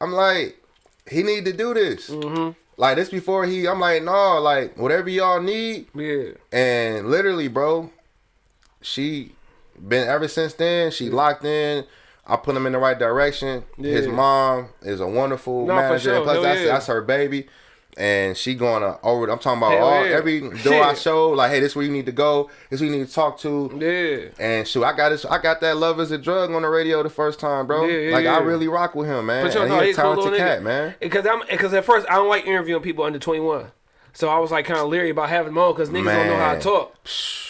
I'm like, he need to do this. Mm-hmm. Like this before he, I'm like, no, like whatever y'all need. Yeah. And literally, bro, she been ever since then. She locked in. I put him in the right direction. His mom is a wonderful No, manager. sure. Plus, Hell that's yeah. that's her baby. And she going to over. I'm talking about Hell all yeah. every door I show. Like, hey, this where you need to go. This where you need to talk to. Yeah. And shoot, I got this. I got that "Love Is a Drug" on the radio the first time, bro. Yeah, yeah, like I really rock with him, man. But and know, he a he's a cool talented little nigga. man. Because I'm because at first I don't like interviewing people under 21. So I was like kind of leery about having him on because niggas don't know how to talk.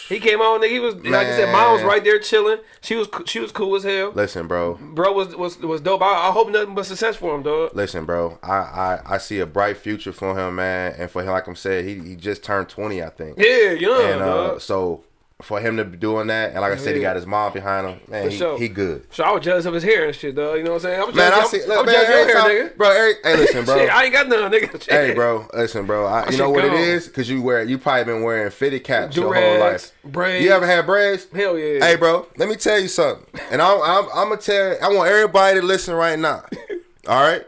He came on, nigga. He was like I said, mom was right there chilling. She was she was cool as hell. Listen, bro. Bro was was was dope. I, I hope nothing but success for him, dog. Listen, bro. I, I I see a bright future for him, man. And for him, like I'm saying, he he just turned 20, I think. Yeah, young, And uh, so for him to be doing that, and like I said, he got his mom behind him. Man, he, sure. he good. So I was jealous of his hair and shit, dog. You know what I'm saying? I was Man, I jealous, see. I'm, Look, I'm man, jealous of your hair, nigga. bro. Every, hey, listen, bro. Shit, I ain't got none, nigga. Shit. Hey, bro, listen, bro. I, you shit know what it is? Cause you wear, you probably been wearing fitted caps your whole life. braids. You ever had braids? Hell yeah. Hey, bro, let me tell you something. And I'm, I'm, I'm gonna tell. I want everybody to listen right now. All right,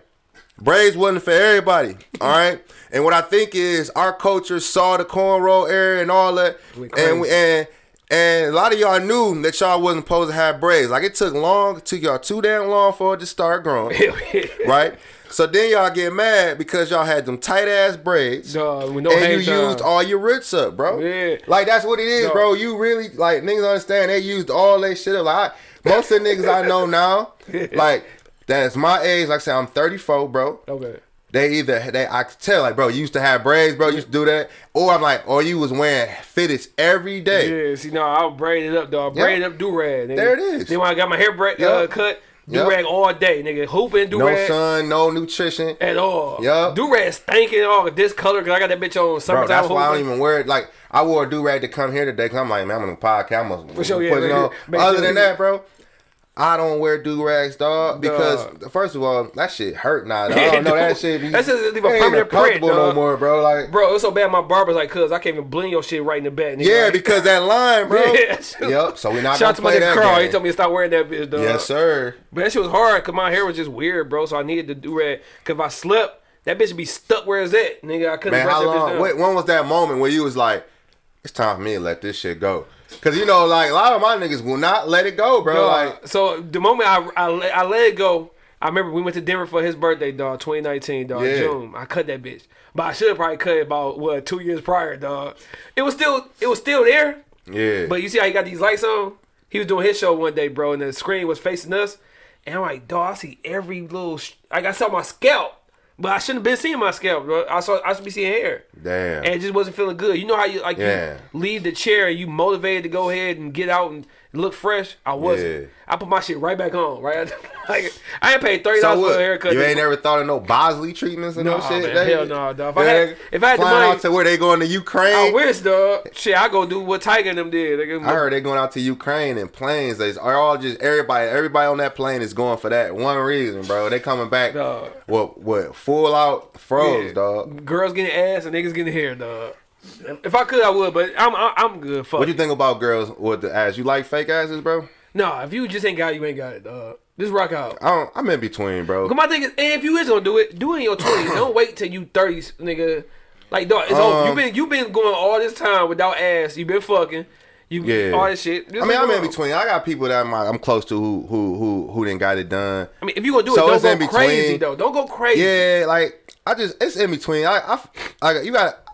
braids wasn't for everybody. All right, and what I think is our culture saw the cornrow era and all that, and we, and and a lot of y'all knew that y'all wasn't supposed to have braids. Like it took long, it took y'all too damn long for it to start growing right? So then y'all get mad because y'all had them tight ass braids. With no and you used all your roots up, bro. Yeah. Like that's what it is, Dog. bro. You really like niggas understand they used all that shit up. Like I, most of the niggas I know now, like that's my age. Like I said, I'm 34, bro. Okay. They either they I could tell like, bro, you used to have braids, bro. You used to do that, or I'm like, or you was wearing fitteds every day. Yeah, see, no, I'll braid it up, dog. Yep. Braid up, do rag. There it is. Then when I got my hair braid, Yep. uh, cut, do Yep. rag all day, nigga. Hooping, do rag. No sun, no nutrition. at all. Yep. Do rag stinking all this color because I got that bitch on Bro, summertime. that's why I don't even wear it. Like I wore a do rag to come here today because I'm like, man, I'm on the podcast. I'm gonna For sure, put yeah, it on. Other sure than that, bro, I don't wear do rags, dog. Because Dog. first of all, that shit hurt now. dog. I don't know that shit. Be, That's just leave a permanent print, comfortable no more, bro. Like, Bro, it's so bad. My barber's like, cuz I can't even blend your shit right in the back. Nigga. yeah, Like, because that line, bro. Yeah. Yep. So we not Shout out to my nigga Carl. He told me to stop wearing that bitch, dog. Yes, sir. But that shit was hard because my hair was just weird, bro. So I needed to do rag. Because if I slept, that bitch would be stuck where it's at. Nigga, I couldn't Man, how long? Wait, when was that moment where you was like, it's time for me to let this shit go? Because you know, like a lot of my niggas will not let it go, bro. Like, so the moment I, I let- I let it go, I remember we went to Denver for his birthday, dog, 2019, dog, Yeah. June. I cut that bitch, but I should have probably cut it about what two years prior, dog. It was still it was still there, yeah. but you see how he got these lights on? He was doing his show one day, bro, and the screen was facing us, and I'm like, dog, I see every little, sh- like I saw my scalp, but I shouldn't have been seeing my scalp, bro. I saw I should be seeing hair. Damn. And it just wasn't feeling good. You know how you like Yeah. you leave the chair and you motivated to go ahead and get out and look fresh. I wasn't. Yeah. I put my shit right back on. Right, like I ain't paid thirty So dollars for what? a haircut. You ain't never thought of no Bosley treatments and no, No, shit? man, hell no, dog. If I had- if I had the money- out to where they going to Ukraine. I wish, dog. Shit, I go do what Tiger and them did. They I heard they going out to Ukraine in planes. They are all just everybody. Everybody on that plane is going for that one reason, bro. They coming back. Dog. What? What? Full out froze, Yeah. dog. Girls getting ass and niggas getting hair, dog. If I could, I would, but I'm I'm, good. Fuck. What you think about girls with the ass? You like fake asses, bro? No, if you just ain't got it, you ain't got it, dog. Just rock out. I don't. I'm in between, bro. But my thing is, and if you is gonna do it, do it in your twenties. Don't wait till you thirties, nigga. Like dog, it's over. Um, You been you been going all this time without ass. You been fucking. You Yeah. all this shit. Just I mean, I'm in between. I got people that I'm, I'm close to who who who who didn't got it done. I mean, if you gonna do So it, don't go crazy though. Don't go crazy. Yeah, like I just it's in between. I I, I you got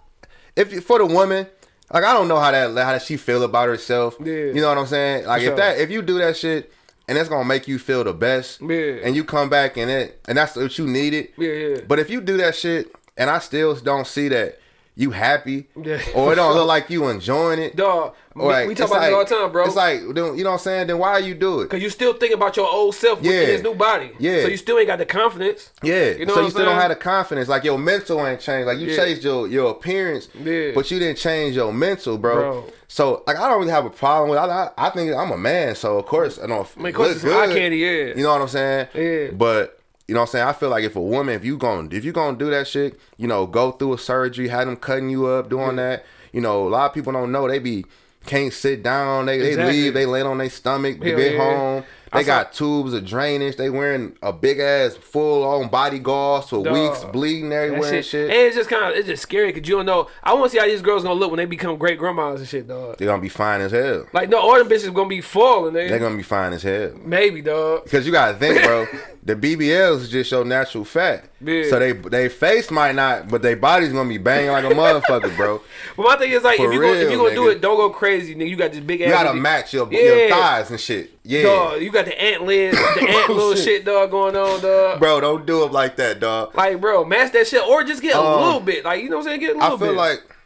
if for the woman, like I don't know how that how does she feel about herself. Yeah. You know what I'm saying? Like For if that if you do that shit and it's gonna make you feel the best, Yeah. and you come back and it and that's what you needed. Yeah, yeah. But if you do that shit and I still don't see that you happy, Yeah, or it don't look like you enjoying it. Dog, or we- like, we talk about this like- all the time, bro. It's like, then- you know what I'm saying? Then why you do it? Cause you still think about your old self Yeah. his new body. Yeah. So you still ain't got the confidence. Yeah. You know so you still don't have the confidence. Like your mental ain't changed. Like you Yeah. changed your your appearance, Yeah. but you didn't change your mental, bro. Bro. So like I don't really have a problem with. I, I, I think I'm a man, so of course I don't. I mean, of course look it's eye candy, yeah. You know what I'm saying? Yeah. But you know what I'm saying? I feel like if a woman, if you going if you gonna do that shit, you know, go through a surgery, have them cutting you up, doing that. You know, a lot of people don't know they be can't sit down. They they leave. They lay on their stomach. Hell get yeah. home. I They saw- got tubes of drainage. They wearing a big ass full on body gauze for weeks, bleeding everywhere and shit. shit. And it's just kind of it's just scary because you don't know. I want to see how these girls gonna look when they become great grandmas and shit, dog. They're gonna be fine as hell. Like no, all them bitches gonna be falling. They, They're gonna be fine as hell. maybe, dog. Because you gotta think, bro. the BBLs is just your natural fat. Yeah. So they they face might not, but their body's gonna be banging like a motherfucker, bro. But my thing is like, For if you gonna, if you gonna do it, don't go crazy, nigga. You got this big ass. You gotta match your, Yeah. your thighs and shit. Yeah. Dog, you got the ant lid, the ant little shit. dog, going on, dog. Bro, don't do it like that, dog. Like, bro, match that shit, or just get a Um, little bit. Like, you know what I'm saying? Get a little bit. I feel bit. like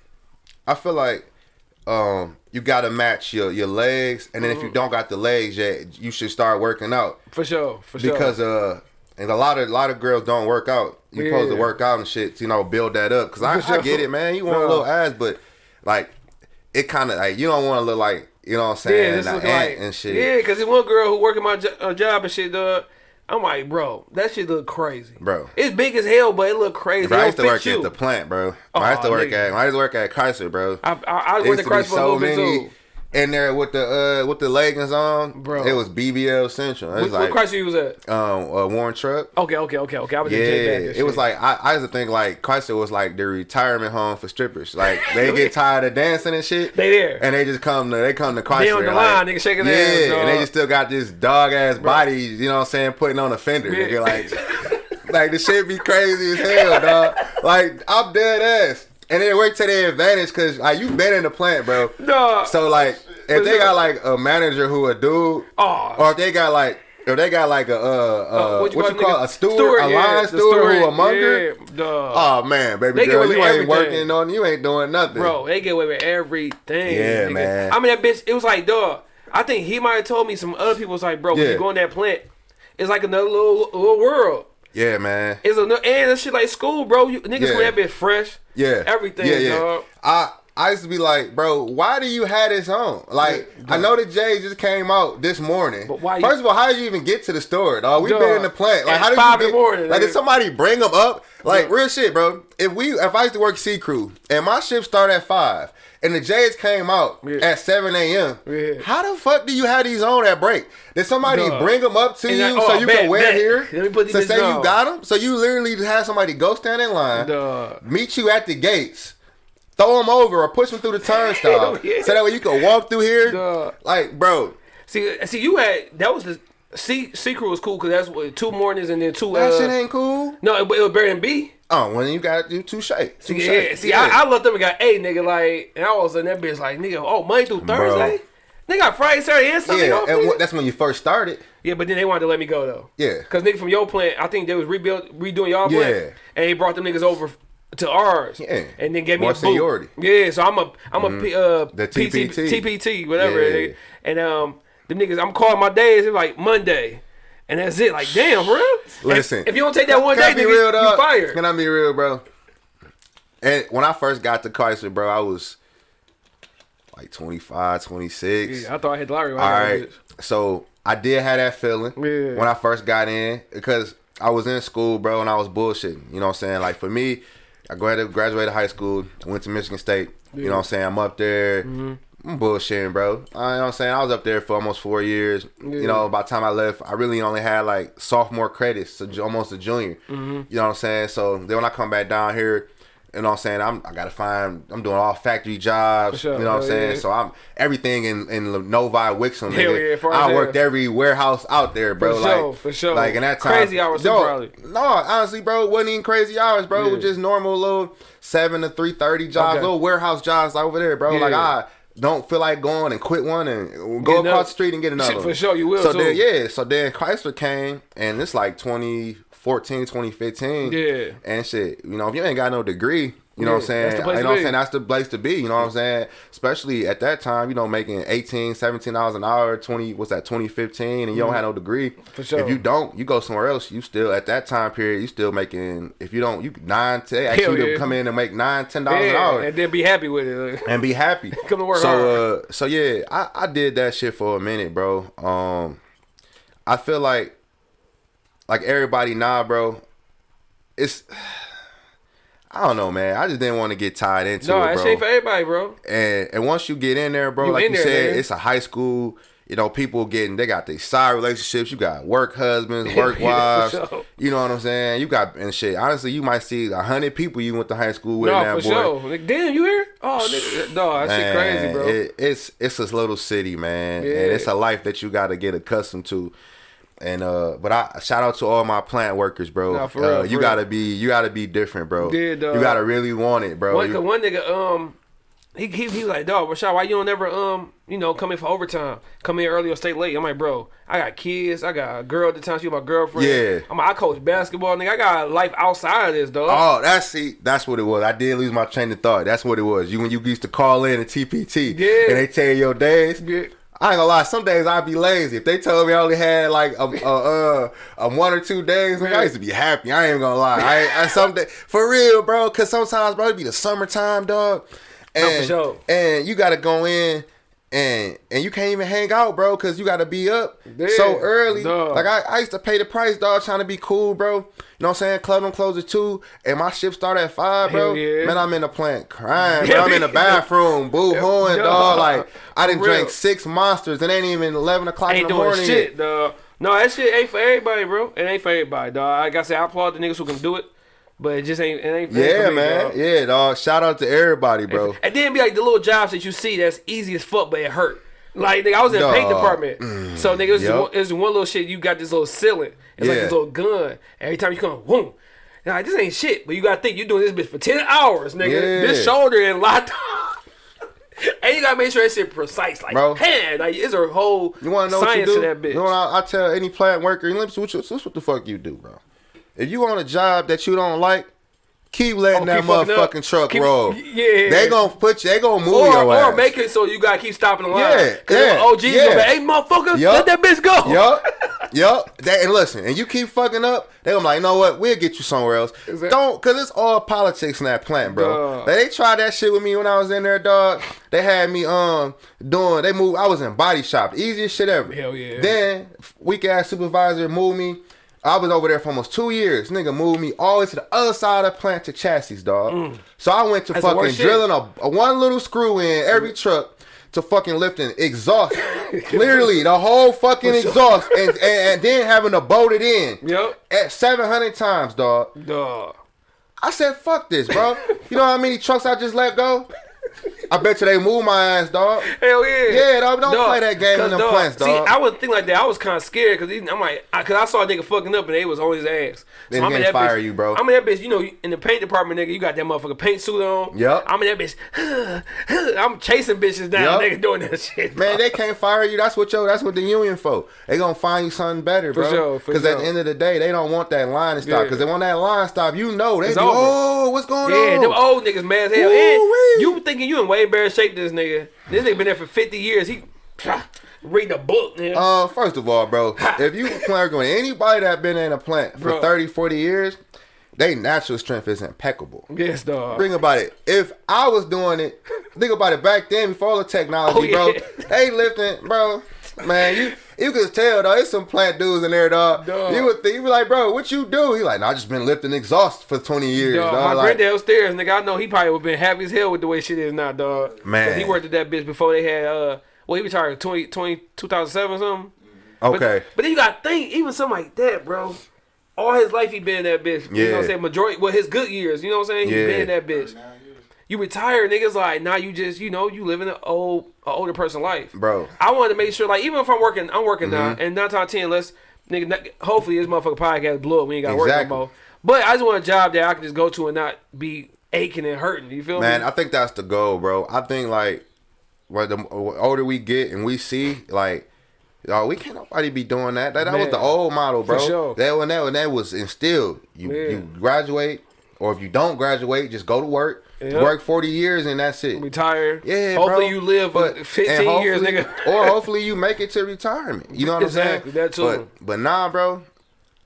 I feel like um you gotta match your your legs and then Mm-hmm. if you don't got the legs yet, you should start working out. for sure, for sure. Because uh and a lot of a lot of girls don't work out. You're supposed to work out and shit to, you know, build that up. Cause I, For I get it, man. You want Bro. a little ass, but like it kind of like you don't want to look like you know what I'm yeah, saying, this an looking like and shit. Yeah, because there's one girl who working my jo- uh, job and shit, dog. I'm like, bro, that shit look crazy, Bro. It's big as hell, but it look crazy. Bro, I used to work you. at the plant, bro. I used to work nigga. at I used to work at Chrysler, bro. I, I, I There went used to to be Christ for a little bit too. In there with the uh with the leggings on, Bro. It was BBL Central. It What, was what like Christ you was at? um a Warren truck. Okay, okay, okay, okay. I was Yeah, it was like I, I used to think like Chrysler was like the retirement home for strippers. Like they get tired of dancing and shit. They there. and they just come to they come to Chrysler. They on the like, nigga, shaking yeah, their ass, and they just still got this dog ass body. You know what I'm saying? Putting on a fender, Yeah. nigga. Like, like the shit be crazy as hell, dog. Like I'm dead ass. And it worked to their advantage because like you been in the plant, bro. Dog. So like if they got like a manager who a dude, Aw. or if they got like if they got like a uh, uh, what you call, a steward, a yeah, line the steward, who a monger. Yeah. Oh man, baby They get girl, you ain't working on, you ain't doing nothing, Bro, they get away with everything. Yeah, nigga. man. I mean, that bitch, it was like, dog. I think he might have told me some other people was like, bro, when Yeah. you go in that plant, it's like another little little world. Yeah, man. It's a and that shit like school, bro. You niggas Yeah. when that bitch fresh. Yeah, everything, Yeah, yeah. dog. I I used to be like, bro, why do you have this on? Like, I know the Jay just came out this morning. But why you- First of all, how did you even get to the store, dog? We've been in the plant. Like, how did five you get? morning, like, nigga. did somebody bring them up? Like, Yeah. real shit, bro. If we, if I used to work C crew and my shift started at five. And the Jays came out Yeah. at 7 a.m. Yeah. How the fuck do you have these on at break? Did somebody bring them up to And you I- so oh, you bet, can wear bet. here? Let me put these bitches say you got them. So you literally just have somebody go stand in line meet you at the gates, throw them over or push them through the turnstile, yeah. so that way you can walk through here. Duh. Like, bro, See, see, you had that was the C C crew was cool because that's what two mornings and then two. that uh, shit ain't cool. no, it, it was better than B. Oh, when you got you two shake, two See, yeah, see, I, I looked up and got A, nigga, like, and I was in that bitch like, nigga, oh, Monday through Thursday, nigga, got Friday, Saturday, and Sunday yeah, and nigga? wh- that's when you first started. yeah, but then they wanted to let me go though. Yeah. Cause nigga from your plant, I think they was rebuild redoing y'all Yeah. plant, and he brought them niggas over to ours. Yeah. and then gave me More a boot. seniority. Mm-hmm. Yeah, so I'm a I'm a P, uh The PT, TPT. TPT whatever, Yeah. and um them niggas I'm calling my days. It's like Monday. And that's it. Like, damn, real? Listen, If, if you don't take that one day, be nigga, real, you fired. Can I be real, bro? And when I first got to Chrysler, bro, I was like 25, 26. Yeah, I thought I hit the lottery. All right. So I did have that feeling Yeah. when I first got in because I was in school, bro, and I was bullshitting. You know what I'm saying? Like for me, I graduated, graduated high school, went to Michigan State. You know what I'm saying? I'm up there. Mm-hmm. I'm bullshitting, bro. Uh, you know what I'm saying? I was up there for almost four years. You know, by the time I left, I really only had like sophomore credits, so almost a junior. Mm-hmm. You know what I'm saying? So then when I come back down here, you know what I'm saying? I'm I gotta find I'm doing all factory jobs. Sure. You know what I'm saying? yeah. So I'm everything in in Novi Wixom. Hell nigga. yeah, for I worked every warehouse out there, bro. For like sure, for sure. Like in that time, Crazy hours No, probably. No, honestly, bro, it wasn't even crazy hours, bro. It was just normal little seven to three thirty jobs, Okay. little warehouse jobs over there, bro. Like I don't feel like going and quit one and go Get across another- the street and get another. Shit, for sure, you will, So too. then, yeah. So then Chrysler came, and it's like 2014, 2015. Yeah. And shit, you know, if you ain't got no degree. You know Yeah, what I'm saying? that's the place you to know what I'm be. saying? That's the place to be. You know what I'm saying? Especially at that time, you know, making 18, 17 dollars an hour, 20, what's that, 2015, and you don't have no degree. Mm-hmm. For sure. If you don't, you go somewhere else. You still at that time period, you still making. If you don't, you nine. They ask Hell you to yeah. come in and make nine, ten dollars an hour and then be happy with it. and be happy. Come to work So uh, so yeah, I, I did that shit for a minute, bro. Um, I feel like like everybody now, bro. It's I don't know, man. I just didn't want to get tied into no, it, that bro. shit ain't for everybody, bro. and and once you get in there, bro, You like you there, said, nigga. it's a high school. you know, people getting they got these side relationships. You got work husbands, work wives. sure. You know what I'm saying? You got and shit. Honestly, you might see a hundred people you went to high school with. No, that for boy. sure. Like, damn, you here? Oh, nigga, dog, that shit crazy, bro. It, it's it's a little city, man, Yeah. and it's a life that you got to get accustomed to. And uh, but I shout out to all my plant workers, bro. Nah, for uh, real, for you real. gotta be you gotta be different, bro. Yeah, dog. You gotta really want it, bro. One, You- one nigga, um, he he, he was like, dog, Rashad, why you don't ever um, you know, come in for overtime, come in early or stay late? I'm like, bro, I got kids, I got a girl at the time, she my girlfriend. Yeah. I'm like, I coach basketball, nigga. I got life outside of this, dog. Oh, that's see, that's what it was. I did lose my train of thought. That's what it was. You when you used to call in a TPT, Yeah. and they tell you your days. Yeah. I ain't gonna lie. Some days I'd be lazy. If they told me I only had like a, a, uh, a one or two days, man, I used to be happy. I ain't gonna lie. I, I some day, for real, bro. Cause sometimes, bro, it be the summertime, dog, and for sure. and you gotta go in. And and you can't even hang out, bro, cause you gotta be up so early. dog. Like I, I used to pay the price, dog, trying to be cool, bro. You know what I'm saying? Club them close at two, and my shift start at five, bro. Yeah. Man, I'm in the plant crying, bro. I'm in the bathroom, boo hooing, dog. Like I didn't drink six monsters, it ain't even eleven o'clock ain't in the doing morning. shit, dog. No, that shit ain't for everybody, bro. It ain't for everybody, dog. Like I said, I applaud the niggas who can do it, but it just ain't. It ain't. Yeah, me, man. dog. Yeah, dog. Shout out to everybody, bro. And then be like the little jobs that you see that's easy as fuck, but it hurt. Like nigga, I was in the paint department, mm. so nigga, it's, Yup. one, it's one little shit. You got this little ceiling. It's like Yeah. this little gun. Every time you come, boom. Like this ain't shit, but you gotta think you're doing this bitch for ten hours, nigga. Yeah. This shoulder and locked. and you gotta make sure that shit precise, like Bro. hand. Like it's a whole You want to know what you do? to that bitch. You know what I, I tell any plant worker? Let me see what, you, this what the fuck you do, bro. If you on a job that you don't like, keep letting Oh, that keep motherfucking truck Keep- roll. yeah. they gonna put you. They gonna move or, your or make it so you gotta keep stopping the line. Yeah, yeah, OG's yeah. gonna be, hey motherfucker, Yup. let that bitch go. Yup. Yup. That and listen, and you keep fucking up, they gonna be like, you know what? We'll get you somewhere else. Don't cause it's all politics in that plant, bro. Dog. They tried that shit with me when I was in there, dog. They had me um doing they moved I was in body shop. Easiest shit ever. Hell yeah. Then weak ass supervisor moved me. I was over there for almost two years. Nigga moved me all the way to the other side of the plant to chassis, dog. So I went to Mm. That's fucking drilling a, a one little screw in every truck to fucking lifting exhaust. Literally, the whole fucking sure. exhaust. And, and, and then having to bolt it in. Yup. At 700 times, dog. Dog. I said, fuck this, bro. You know how many trucks I just let go? I bet you they move my ass, dog. Hell yeah. Yeah, dog, don't play that game in them plants, See. I would think like that. I was kind of scared because I'm like, cause I saw a nigga fucking up and they was on his ass. They I'm in that fire bitch, you, bro. I'm in that bitch. You know, in the paint department, nigga, you got that motherfucker paint suit on. Yep. I'm in that bitch. I'm chasing bitches down, Yup. nigga, doing that shit. Man, dog. they can't fire you. That's what yo. That's what the union for. They gonna find you something better, For bro. sure, for Because at the end of the day, they don't want that line to stop. Yeah. Because when that line stop, you know they be, oh, what's going Yeah, on? Yeah, them old niggas mad as hell. You thinking you in way better shape than this nigga. This nigga been there for 50 years. He reading a book, nigga. Uh, first of all, bro, if you plant with anybody that been in a plant for Bro. 30, 40 years, they natural strength is impeccable. yes, dog. Think about it. If I was doing it, think about it back then before the technology, Oh, yeah. bro. They lifting, bro. Man, you you could tell though. It's some plant dudes in there, dog. Dog. You would think you be like, bro, what you do? He like, nah, I just been lifting exhaust for twenty years, Dog, dog. my Like, granddad upstairs, nigga. I know he probably would been happy as hell with the way shit is now, dog. Man, he worked at that bitch before they had uh. Well, he retired 20, 20 2007 or something. okay, But, but then you got to think, even something like that, bro. All his life he been in that bitch. You know what I'm Yeah. saying? Majority, well, his good years. You know what I'm saying? He Yeah. been in that bitch. You retire, niggas like now you just you know you living an old a older person life, Bro. I wanted to make sure like even if I'm working, I'm working mm-hmm. now, and nine times ten, let's nigga. Hopefully this motherfucker podcast blow up. We ain't got to work no more. But I just want a job that I can just go to and not be aching and hurting. You feel man, me? Man, I think that's the goal, bro. I think like, what the older we get and we see like. Oh, we can't nobody be doing that. That, that was the old model, bro. sure. That when that when that was instilled. You you graduate, or if you don't graduate, just go to work. Yep. Work forty years and that's it. retire. Yeah, Hopefully bro. you live But- 15 years, nigga. or hopefully you make it to retirement. You know what Exactly, I'm saying? Exactly, that too. But but nah, bro.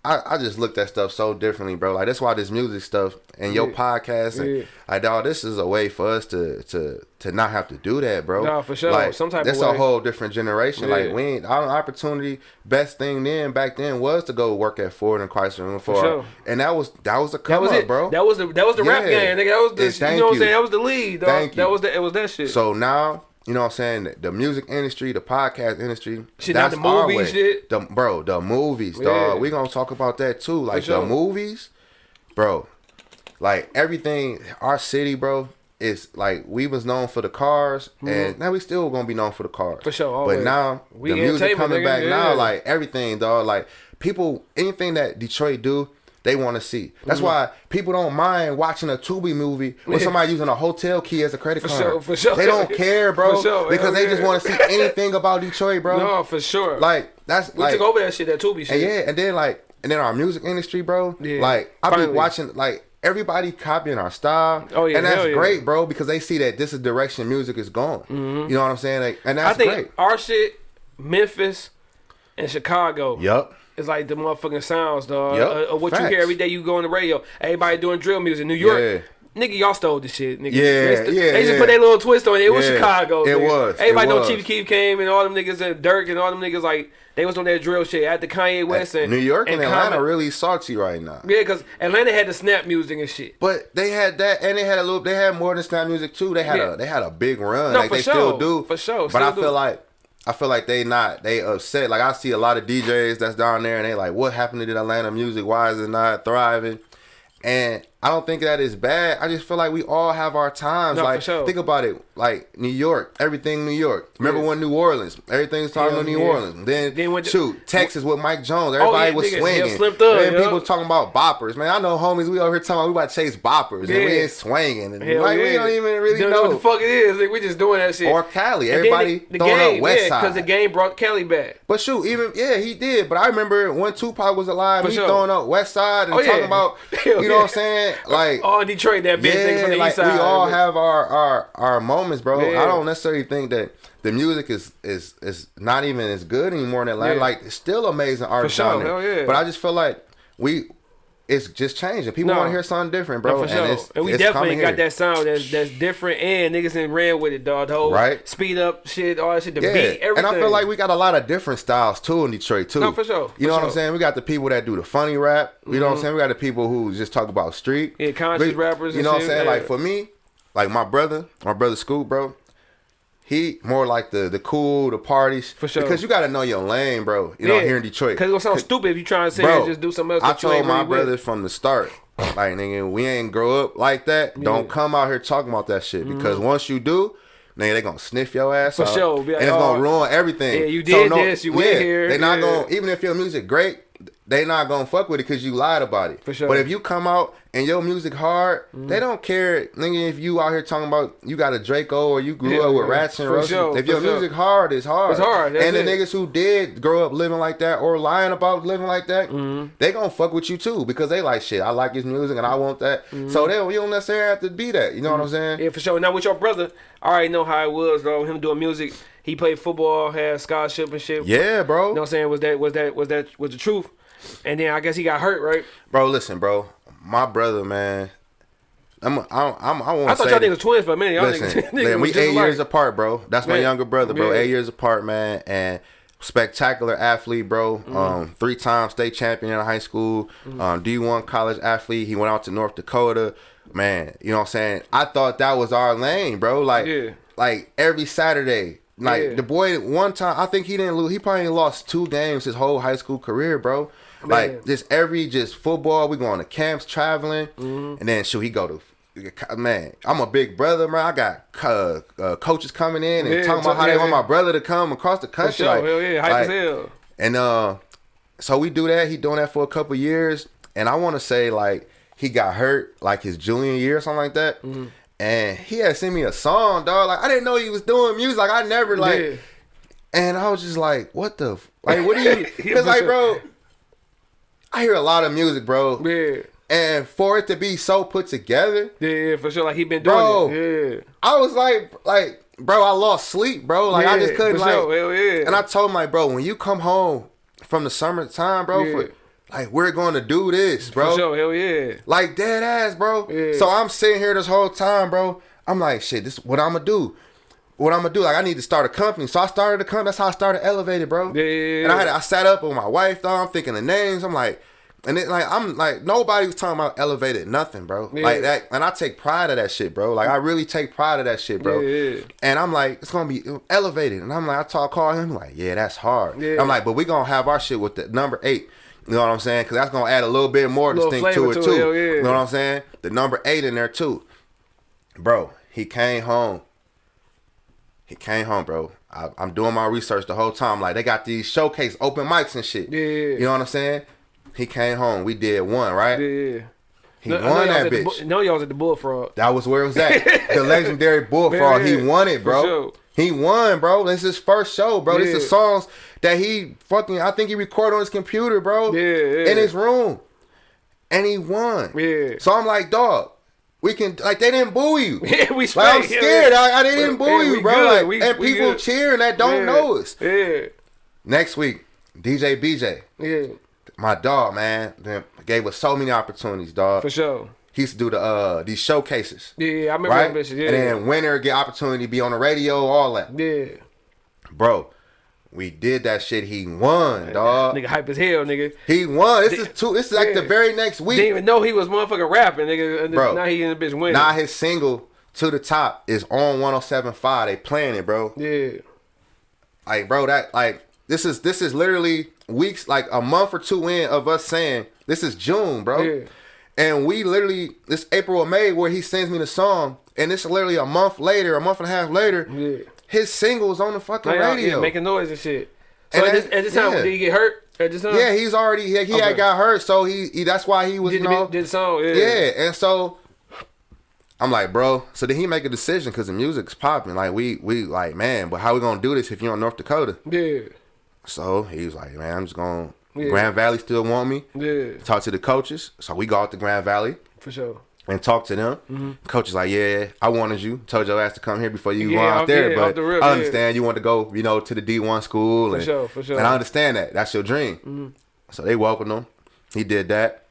I, I just looked at stuff so differently, bro. Like that's why this music stuff and your Yeah. podcast and Yeah. like dog, this is a way for us to to to not have to do that, bro. Nah, for sure. Like Some type that's a whole different generation. Yeah. Like we ain't our opportunity. Best thing then back then was to go work at Ford and Chrysler and Ford, sure. and that was that was a That come was up, it, bro. That was the that was the rap game, nigga. That was the Yes, you know what I'm saying. That was the lead, dog. Thank That you. was the it was that shit. So now you know what I'm saying, the, music industry, the podcast industry. Shit, not the our way. shit. The, bro, the movies, Yeah. dog. We gonna talk about that too. Like sure. the movies, bro. Like everything, our city, bro, is like we was known for the cars, and now we still gonna be known for the cars. Mm-hmm. For sure, But now We the music coming nigga, back now, like everything, dog. Like people, anything that Detroit do. They want to see. That's Mm-hmm. why people don't mind watching a Tubi movie with somebody using a hotel key as a credit card. For card. sure, for sure. They don't care, bro, For sure, because they just want to see anything about Detroit, bro. No, for sure. Like that's we like took over that shit, that Tubi shit. and yeah, and then like, and then our music industry, bro. Yeah, Like I've been watching, like everybody copying our style. Oh, yeah, and that's yeah. great, bro, because they see that this is direction music is going. You know what I'm saying? Like, and Mm-hmm. I think great. our shit, Memphis and Chicago. Yup. It's like the motherfucking sounds, dog. Yup. Uh, of what you hear every day you go on the radio. Everybody doing drill music. New York. Nigga, y'all stole this shit, nigga. Yeah, yeah, They just yeah. put their little twist on it. It was Chicago. it nigga. was, it Everybody know. Chief Keef came and all them niggas and Durk and all them niggas like they was on that drill shit at the Kanye West and New York and, Atlanta Common. really salty right now. Yeah, because Atlanta had the snap music and shit. But they had that, and they had a little. They had more than snap music too. They had Yeah. a they had a big run. No, like they sure. still do. For sure, But I still feel like I feel like they not they upset. Like I see a lot of DJs that's down there, and they like, what happened to the Atlanta music? Why is it not thriving? And I don't think that is bad. I just feel like we all have our times. No, like sure. think about it. Like New York, everything New York. Remember Yeah. when New Orleans, everything's talking about New yeah. Orleans. Then, Then went to- shoot, Texas with Mike Jones. Oh, everybody yeah, was niggas, yeah, swinging. Thug, Then yeah. people talking about boppers. Man, I know homies. We over here talking about we about to chase boppers, and we ain't swinging, and Hell like we don't even really Don't know. what the fuck it is. Like, we just doing that shit. Or Cali, And everybody the, the throwing game, up West Side. because the game brought Cali back. But shoot, even yeah, he did. But I remember when Tupac was alive, For he sure. throwing up West Side and Oh, talking about, you know what I'm saying? Like, Oh, Detroit, that big thing yeah, from the like east side. we all have our our our moments, bro. Yeah. I don't necessarily think that the music is is is not even as good anymore in Atlanta. Yeah. Like, it's still amazing art sure, down there. hell yeah. But I just feel like we. It's just changing. People No. want to hear something different, No, bro. sure. And, And, we it's definitely got here. that sound that's that's different and niggas and ran with it, dog. The whole Right. speed up shit, all that shit, the Yeah, beat, everything. and I feel like we got a lot of different styles too in Detroit too. No, for sure, You for know what I'm saying? We got the people that do the funny rap. You know what I'm mm-hmm. saying? We got the people who just talk about street. Yeah, conscious We- rappers You know what I'm saying? yeah. Like for me, like my brother, my brother Scoop, bro. He more like the the cool, the parties. For sure. Because you got to know your lane, bro. You know, here in Detroit. Because it's gonna sound stupid if you try and sit here and just do something else. I told my brothers with. from the start, like nigga, we ain't grow up like that. Don't Mm-hmm. come out here talking about that shit because once you do, nigga, they gonna sniff your ass For out, sure. Like, and it's gonna oh, ruin everything. yeah, you did this, you went here, They not yeah. gonna even if your music great, they not gonna fuck with it because you lied about it. For sure. But if you come out and your music hard, they don't care, nigga. If you out here talking about you got a Draco or you grew Yeah, up with yeah. Rats and Roaches, sure, if your sure. music hard, it's hard. It's hard, and the it. niggas who did grow up living like that or lying about living like that, Mm-hmm. they gonna fuck with you too because they like shit. I like his music and I want that. Mm-hmm. So they don't, you don't necessarily have to be that. You know what I'm saying? Yeah, for sure. Now with your brother, I already know how it was, though. Him doing music, he played football, had scholarship and shit. Yeah, bro. You know what I'm saying? Was that was that was that was the truth? And then I guess he got hurt, right? Bro, listen, bro. My brother, man. I'm, I'm, I'm I I thought y'all niggas twins for a minute. Y'all listen, niggas, man, we eight alike. years apart, bro. That's my younger brother, bro. yeah. Eight years apart, man, and spectacular athlete, bro. Mm-hmm. Um, three time state champion in high school. Um, D1 college athlete. He went out to North Dakota. Man, you know what I'm saying? I thought that was our lane, bro. Like, Yeah. like every Saturday. Like Yeah. the boy, one time I think he didn't lose. He probably lost two games his whole high school career, bro. Man. Like just every just football. We going to camps, traveling, Mm-hmm. and then shoot he go to. Man, I'm a big brother, man. I got uh, uh, coaches coming in and Yeah, talking about how they want yeah. my brother to come across the country. sure. Like, Hell yeah. Hype like- as hell. and uh, so we do that. He doing that for a couple years, and I want to say like he got hurt like his junior year or something like that. Mm-hmm. And he had sent me a song, dog. Like I didn't know he was doing music. Like I never like, and I was just like, what the, f- like what do you? Because like, bro, I hear a lot of music, bro, Yeah. and for it to be so put together, Yeah, yeah, for sure. Like he been doing Bro. it. Yeah. I was like, like, bro, I lost sleep, bro. Like I just couldn't for like. sure. Hell yeah. And I told him like, bro, when you come home from the summertime, bro, Yeah. for, like we're going to do this, bro. For sure. Hell yeah. Like dead ass, bro. Yeah. So I'm sitting here this whole time, bro. I'm like, shit, this is what I'm gonna do. What I'm gonna do? Like I need to start a company. So I started a company. That's how I started Elevated, bro. Yeah, yeah, And I had I sat up with my wife, though. I'm thinking the names. I'm like, And then like I'm like nobody was talking about elevated nothing, bro. Yeah. Like that, and I take pride of that shit, bro. Like I really take pride of that shit, bro. Yeah, yeah. And I'm like, it's gonna be elevated, and I'm like, I talk call him like, yeah, that's hard. Yeah. I'm like, but we gonna have our shit with the number eight. You know what I'm saying? Because that's gonna add a little bit more distinct to it to too. yeah. You know what I'm saying? The number eight in there too, bro. He came home. He came home, bro. I, I'm doing my research the whole time. Like they got these showcase open mics and shit. Yeah. You know what I'm saying? He came home. We did one, right? Yeah. He No, won that was at the bitch. No, y'all was at the Bullfrog. That was where it was at. the legendary Bullfrog. Yeah, he won it, bro. sure. He won, bro. This is his first show, bro. This Yeah. is songs that he fucking. I think he recorded on his computer, bro. Yeah, yeah. In his room, and he won. Yeah. So I'm like, dog, we can like they didn't boo you. Yeah, we Like I'm straight, yeah, scared. yeah. I, I didn't boo Yeah, you, bro. good. Like, We- and we people good. cheering that don't know us. Yeah. Next week, DJ BJ, Yeah. my dog, man, then gave us so many opportunities, dog. For sure. He used to do the uh these showcases. Yeah, yeah, I remember right? that bitch. Yeah. And then winner get opportunity to be on the radio, all that. yeah. Bro, we did that shit. He won, dog. Nigga hype as hell, nigga. He won. This is two. This is like the very next week. Didn't even know he was motherfucking rapping, nigga. Bro. Now he in the bitch winning. Now his single to the top is on 107.5. They playing it, bro. yeah. Like, bro, that like this is this is literally weeks, like a month or two in of us saying this is June, bro. Yeah. And we literally this April or May where he sends me the song, and it's literally a month later, a month and a half later. Yeah. His single's on the fucking radio. Yeah, making noise and shit. So And at, this, at this time, yeah. did he get hurt? At this time? Yeah, he's already he, he Okay. had got hurt, so he, he that's why he was Did you know did the song? Yeah. yeah. And so I'm like, bro. So did he make a decision because the music's popping? Like we we like man, but how we gonna do this if you're in North Dakota? Yeah. So he was like, man, I'm just going. to Yeah. Grand Valley still want me. Yeah. Talk to the coaches. So we go out to Grand Valley For sure. And talk to them. Coach is like, yeah, I wanted you. Told your ass to come here before you Yeah, go out there, yeah, but the rip, I yeah. understand you want to go, you know, to the D1 school. For and, sure, for sure. And I understand that. That's your dream. So they welcomed him. He did that.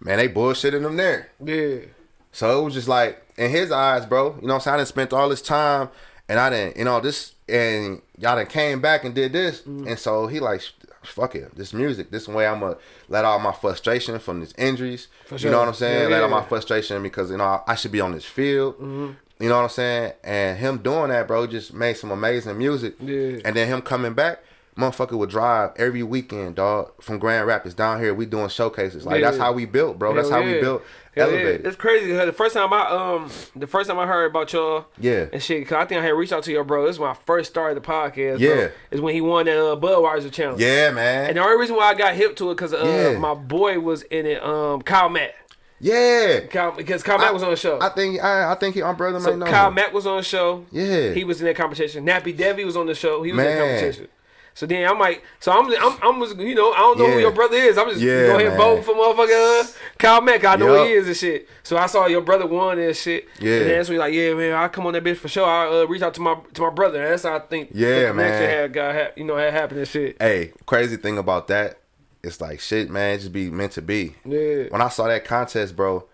Man, they bullshitted him there. Yeah. So it was just like in his eyes, bro. You know what I'm saying? I done spent all this time and I didn't, you know, this and y'all done came back and did this. Mm-hmm. And so he like, fuck it, this music, this way I'm gonna let all my frustration from these injuries. For You know what I'm saying? Yeah, let all my frustration because you know I should be on this field. Mm-hmm. You know what I'm saying? And him doing that, bro, just made some amazing music. Yeah. And then him coming back, motherfucker would drive every weekend, dog, from Grand Rapids down here. We doing showcases. Like that's how we built, bro. That's Hell how we built yeah. Elevated. It's crazy. The first time I um, the first time I heard about y'all, Yeah. and shit, cause I think I had reached out to your bro. This is when I first started the podcast. Yeah. bro, is when he won that uh, Budweiser challenge. Yeah, man. And the only reason why I got hip to it because uh, Yeah. my boy was in it. Um, Kyle Mack. yeah. Kyle, because Kyle Mack was on the show. I think I, I think he, my brother so might know. Kyle him. Mack was on the show. Yeah. He was in that competition. Nappy Devi was on the show. He was in that competition. So then I'm like, so I'm, I'm, I'm just, you know, I don't know who your brother is. I'm just Yeah, go ahead vote for motherfucker uh, Kyle Mack. I know who he is and shit. So I saw your brother won and shit. Yeah. And then that's when like, yeah, man, I come on that bitch for sure. I uh, reach out to my to my brother. And that's how I think. Yeah, man. Had got, ha- you know, had happened and shit. Hey, crazy thing about that, it's like shit, man. It just be meant to be. Yeah. When I saw that contest, bro,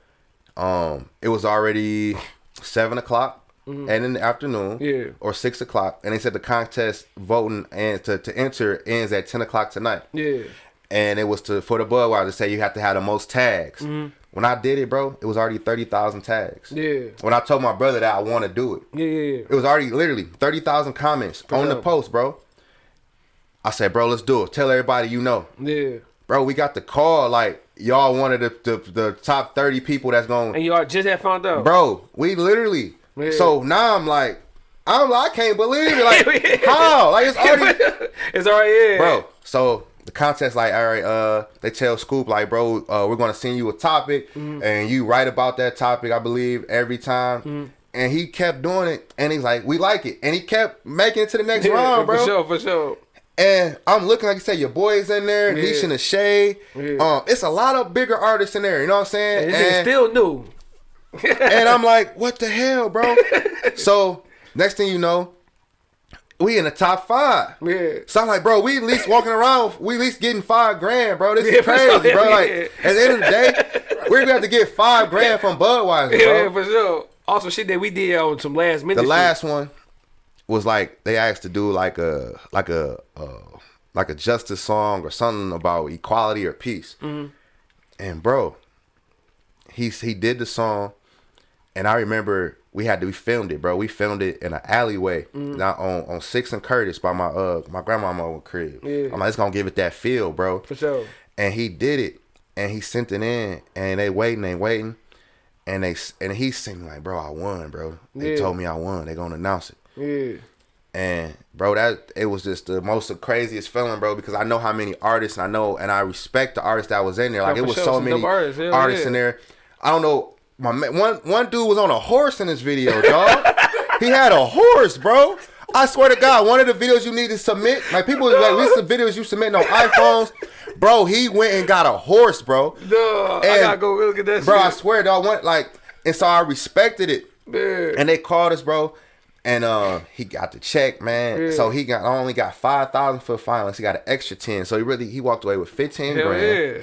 um, it was already seven o'clock and in the afternoon, Mm-hmm. Yeah. or six o'clock, and they said the contest voting and to, to enter ends at ten o'clock tonight. Yeah. and it was to for the Budweiser to say you have to have the most tags. When I did it, bro, it was already thirty thousand tags. Mm-hmm. Yeah. When I told my brother that I want to do it, Yeah. Yeah. it was already literally thirty thousand comments on the post, bro. I said, bro, let's do it. Tell everybody you know, Yeah. bro. We got the call like y'all wanted the the, the top thirty people that's going, And y'all just had found out. bro. We literally. So now I'm like, I'm like, I can't believe it. Like how? Like it's already it's already yeah. bro. So the contest, like, all right, uh, they tell Scoop, like, bro, uh, we're gonna send you a topic, Mm-hmm. and you write about that topic, I believe, every time. Mm-hmm. And he kept doing it, and he's like, we like it, and he kept making it to the next Yeah, round, bro. For sure. For sure. And I'm looking, like you said, your boys in there, Yeah. Nisha and Shay. Yeah. Um, it's a lot of bigger artists in there. You know what I'm saying? And And- still new. And I'm like, what the hell, bro? so next thing you know, we in the top five. Yeah. So I'm like, bro, we at least walking around, we at least getting five grand, bro. This Yeah, is crazy, bro. yeah, Like at the end of the day, we're gonna have to get five grand from Budweiser, bro. yeah, for sure. Also, shit that we did on some last minute. the shit. last one was like they asked to do like a like a uh, like a justice song or something about equality or peace. Mm-hmm. And bro, he he did the song, and I remember we had to we filmed it, bro. We filmed it in an alleyway, Mm-hmm. not on on Six and Curtis by my uh my grandmama crib. Yeah. I'm like, it's gonna give it that feel, bro. For sure. And he did it, and he sent it in, and they waiting, they waiting, and they and he sent me like, bro, I won, bro. They Yeah. told me I won. They gonna announce it. Yeah. And bro, that it was just the most the craziest feeling, bro, because I know how many artists and I know and I respect the artists that was in there. Like Yeah, it was sure. so Some many artists. Hell artists yeah. in there. I don't know. My one one dude was on a horse in this video, dog. he had a horse, bro. I swear to God, one of the videos you need to submit, like people like these the videos you submit on iPhones, bro. He went and got a horse, bro. Duh, I And- gotta go look at that Bro, I swear, dog. Went like, and so I respected it. Yeah. And they called us, bro. And uh, he got the check, man. Yeah. So he got I only got five thousand for the finals. He got an extra ten. So he really he walked away with fifteen Hell grand. yeah.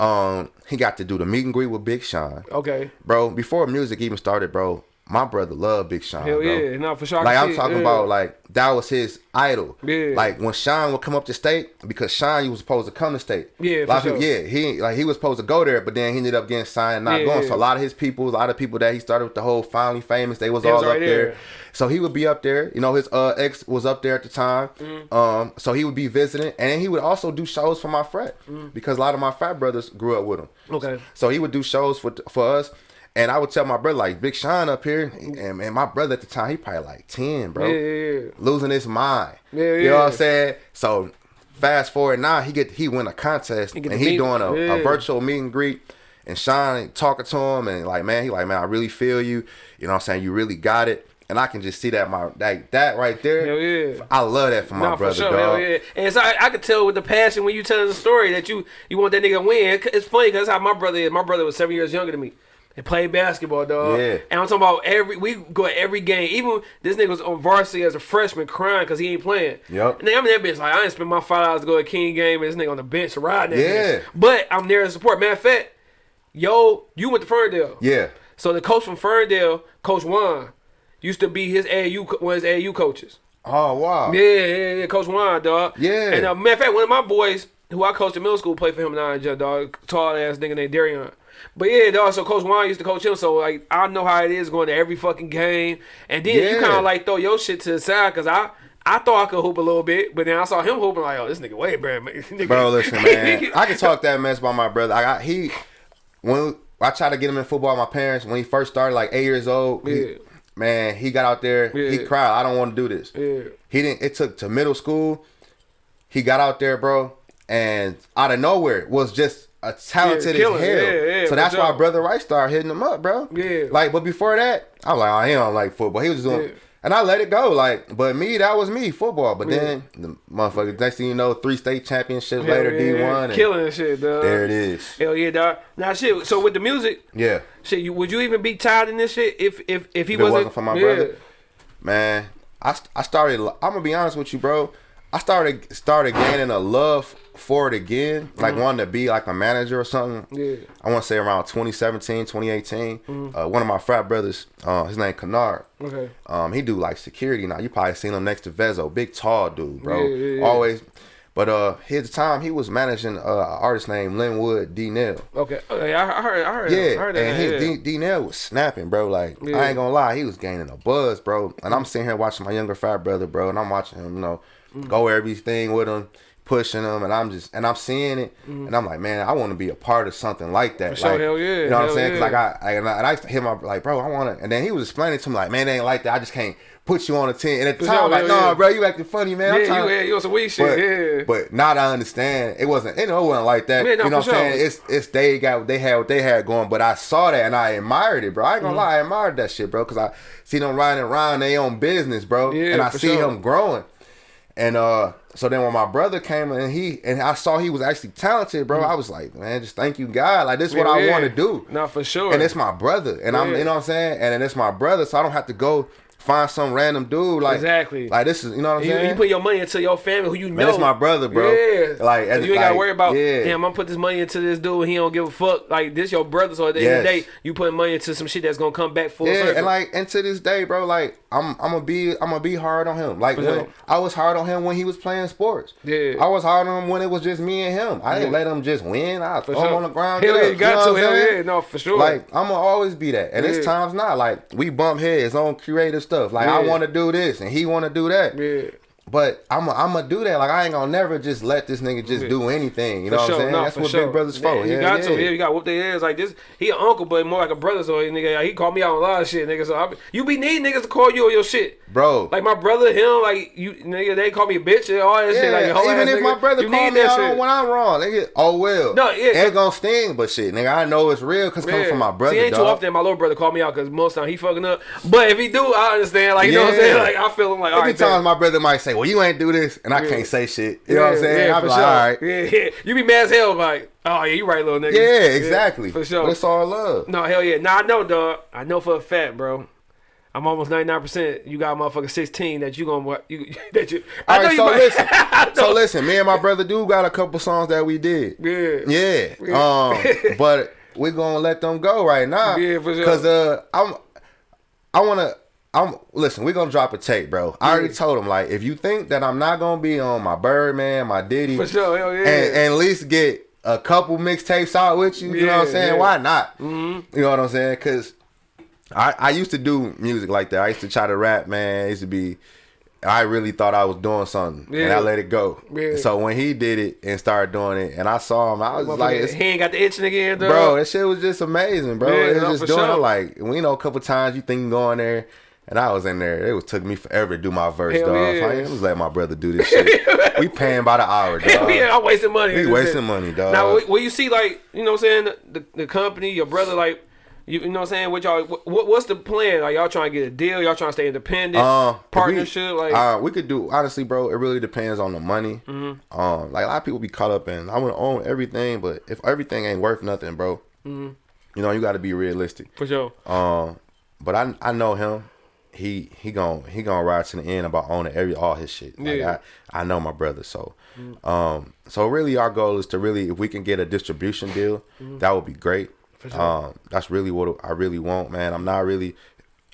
Um, he got to do the meet and greet with Big Sean, Okay. bro. Before music even started, bro. My brother loved Big Sean, Hell bro. yeah. No, for sure. Like I'm talking Yeah. about, like that was his idol. Yeah. Like when Sean would come up to state, because Sean he was supposed to come to state. Yeah, a lot for of people, sure. yeah. He like he was supposed to go there, but then he ended up getting signed, and not Yeah, going. yeah. So a lot of his people, a lot of people that he started with the whole finally famous, they was They all was up there. there. So he would be up there. You know, his uh, ex was up there at the time. Mm-hmm. Um, so he would be visiting, and he would also do shows for my frat Mm-hmm. because a lot of my frat brothers grew up with him. Okay. So he would do shows for for us. And I would tell my brother like Big Sean up here, mm-hmm. and, and my brother at the time he probably like ten, bro Yeah, yeah, yeah. losing his mind. Yeah, You know what I'm saying? So fast forward now, he get he win a contest He and he doing a, a virtual meet and greet. And Sean talking to him and like, man, he like, man, I really feel you. You know what I'm saying? You really got it. And I can just see that my that that right there. Hell yeah. I love that for my brother, for sure, dog. hell yeah. And so I, I could tell with the passion when you telling the story that you you want that nigga to win. It's funny because that's how my brother is. My brother was seven years younger than me. And played basketball, dog. Yeah. And I'm talking about every we go at every game. Even this nigga was on varsity as a freshman crying because he ain't playing. Yup. And I'm in that bitch like I ain't spend my five dollars to go to King game and this nigga on the bench riding Yeah. bitch. But I'm there to support. Matter of fact, yo, you went to Ferndale. Yeah. So the coach from Ferndale, Coach Juan, used to be his AU one of his AAU coaches. Oh wow. Yeah, yeah, yeah, Coach Juan, dog. Yeah. And uh, matter of fact, one of my boys who I coached in middle school played for him now, dog. Tall ass nigga named Darion. But yeah, dog. So Coach Juan used to coach him, so like I know how it is going to every fucking game. And then you kind of like throw your shit to the side because I. I thought I could hoop a little bit, but then I saw him hooping like, oh, this nigga way better. Nigga- Bro, listen, man. I can talk that mess by my brother. I got he when I tried to get him in football. My parents when he first started, like eight years old. he- Yeah. man, he got out there. He cried. I don't want to do this. Yeah. He didn't. It took to middle school. He got out there, bro, and out of nowhere it was just a talented Yeah, as hell. Yeah, yeah, so that's why brother Rice started hitting him up, bro. Yeah. Like, but before that, I was like, oh, he don't like football. He was doing. And I let it go, like, but me, that was me, football. But then the motherfucker, next thing you know, three state championships later, D one, killing and shit, dog. there it is. Hell yeah, dog. Now shit. So with the music, Yeah, shit, you, would you even be tied in this shit if if if he If wasn't, wasn't for my brother? man. I, I started. I'm gonna be honest with you, bro. I started started gaining a love for it again, like wanting to be like a manager or something. Mm-hmm. Yeah. I want to say around 2017, 2018. Mm-hmm. Uh, one of my frat brothers, uh, his name Kennard. Okay. Um, he do like security now. You probably seen him next to Vezo, big tall dude, bro. Yeah, yeah, yeah. Always. But uh, at the time he was managing uh, an artist named Linwood D. Nell. Okay. Okay. I, I heard. I heard. I Yeah, heard that. and he, yeah. D, D Nell was snapping, bro. Like Yeah. I ain't gonna lie, he was gaining a buzz, bro. And I'm sitting here watching my younger fat brother, bro, and I'm watching him, you know, Mm. go everything with him, pushing them, and I'm just and I'm seeing it, and I'm like, man, I want to be a part of something like that. Mm. For sure, like, hell yeah, You know what I'm saying? Cause like I, I and I, and I used to hit my like, bro, I want to, and then he was explaining to me like, man, it ain't like that. I just can't put you on a team. And at the time, sure, I'm like, no, bro, you acting funny, man. Yeah, you, yeah, you on some weak shit. but, yeah. but now that I understand, it wasn't. You know, it wasn't like that. Yeah, no, you know what I'm saying? It's it's they got what they had what they had going. But I saw that and I admired it, bro. I ain't gonna lie, I admired that shit, bro. Cause I see them riding around their own business, bro. Yeah, and I see sure. him growing. And uh, so then when my brother came and he and I saw he was actually talented, bro. I was like, man, just thank you, God. Like this is what Mm-hmm. Yeah, I yeah. want to do. Not for sure. And it's my brother, and I'm, you know what I'm saying, and then it's my brother, so I don't have to go find some random dude like Exactly. like this is you know what I'm You, saying. you put your money into your family who you know. Man, that's my brother, bro. Yeah. Like, So you ain't gotta worry about. yeah. Damn, I'm gonna put this money into this dude. He don't give a fuck. Like this, your brother. So at the end of the day, you putting money into some shit that's gonna come back full yeah, circle. and like and to this day, bro, like I'm I'm gonna be I'm gonna be hard on him. Like when. I was hard on him when he was playing sports. Yeah. I was hard on him when it was just me and him. I didn't let him just win. I For throw him on the ground. Hell yeah, you got know to. Hell yeah, no, for sure. Like I'm gonna always be that, and Yeah. it's times not. Like we bump heads on creative stuff. Like I want to do this, and he want to do that. yeah. But I'm i I'm gonna do that. Like I ain't gonna never just let this nigga just do anything. You For know what sure, I'm saying? no, That's what sure. big brothers Yeah, for. You Yeah, got yeah. to. Yeah, you got whoop their ass like this. He an uncle, but more like a brother. So nigga, like, he called me out on a lot of shit, nigga. So I, be- you be needing niggas to call you on your shit. bro. Like my brother, him, like you, nigga, they call me a bitch and all that shit. Like, Yeah, whole even ass if my brother call me out when I'm wrong, nigga, oh well. No, yeah. ain't gonna sting, but shit, nigga, I know it's real because Yeah. from my brother. See, ain't too often my little brother call me out because most time he fucking up. But if he do, I understand. Like you know what I'm saying? Like I feel him like all right. time my brother might say, "Well, you ain't do this," and I Yeah. can't say shit. You know what I'm saying? Yeah, I for like, sure. "All right, Yeah, yeah. You be mad as hell, like, oh yeah, you right, little nigga. yeah, exactly." for sure. But it's all love. No, hell yeah. Nah, I know, dog. I know for a fact, bro. I'm almost 99%. You got motherfucker 16 that you gonna you that you. I All right, so might- listen, so listen. Me and my brother do got a couple songs that we did. Yeah. Yeah. Um, but we're gonna let them go right now. Yeah, for sure. Cause uh, I'm, I wanna. I'm listen. We're gonna drop a tape, bro. I already told him like, if you think that I'm not gonna be on my Birdman, my Diddy, For sure. Hell yeah. and, and at least get a couple mixtapes out with you. You know what I'm saying? yeah. Why not? Mm-hmm. You know what I'm saying? Cause I I used to do music like that. I used to try to rap, man. It used to be. I really thought I was doing something, and I let it go. Yeah. So when he did it and started doing it, and I saw him, I was like, Motherfucker, it's, he ain't got the itching again, dog. bro, that shit was just amazing, bro. Yeah, it was no, just doing sure. it like we know a couple times you think you go in there. And I was in there. It was took me forever to do my verse, Hell dog. yeah. So I ain't just let my brother do this shit. we paying by the hour, dog. Hell yeah, I'm wasting money. We wasting money, dog. Now, wh- when you see like, you know what I'm saying, the, the, company, your brother, like, you, you know what I'm saying, what y'all, what, what's the plan? Are y'all trying to get a deal? Y'all trying to stay independent? Uh, if we- partnership? like, uh, we could do honestly, bro. It really depends on the money. Mm-hmm. Um, like a lot of people be caught up in I want to own everything, but if everything ain't worth nothing, bro, Mm-hmm. you know you got to be realistic. for sure. Um, but I I know him. He he gon' he gonna ride to the end about owning every all his shit. Like Yeah. I, I know my brother, so um so really our goal is to really if we can get a distribution deal, that would be great. sure. Um, that's really what I really want, man. I'm not really.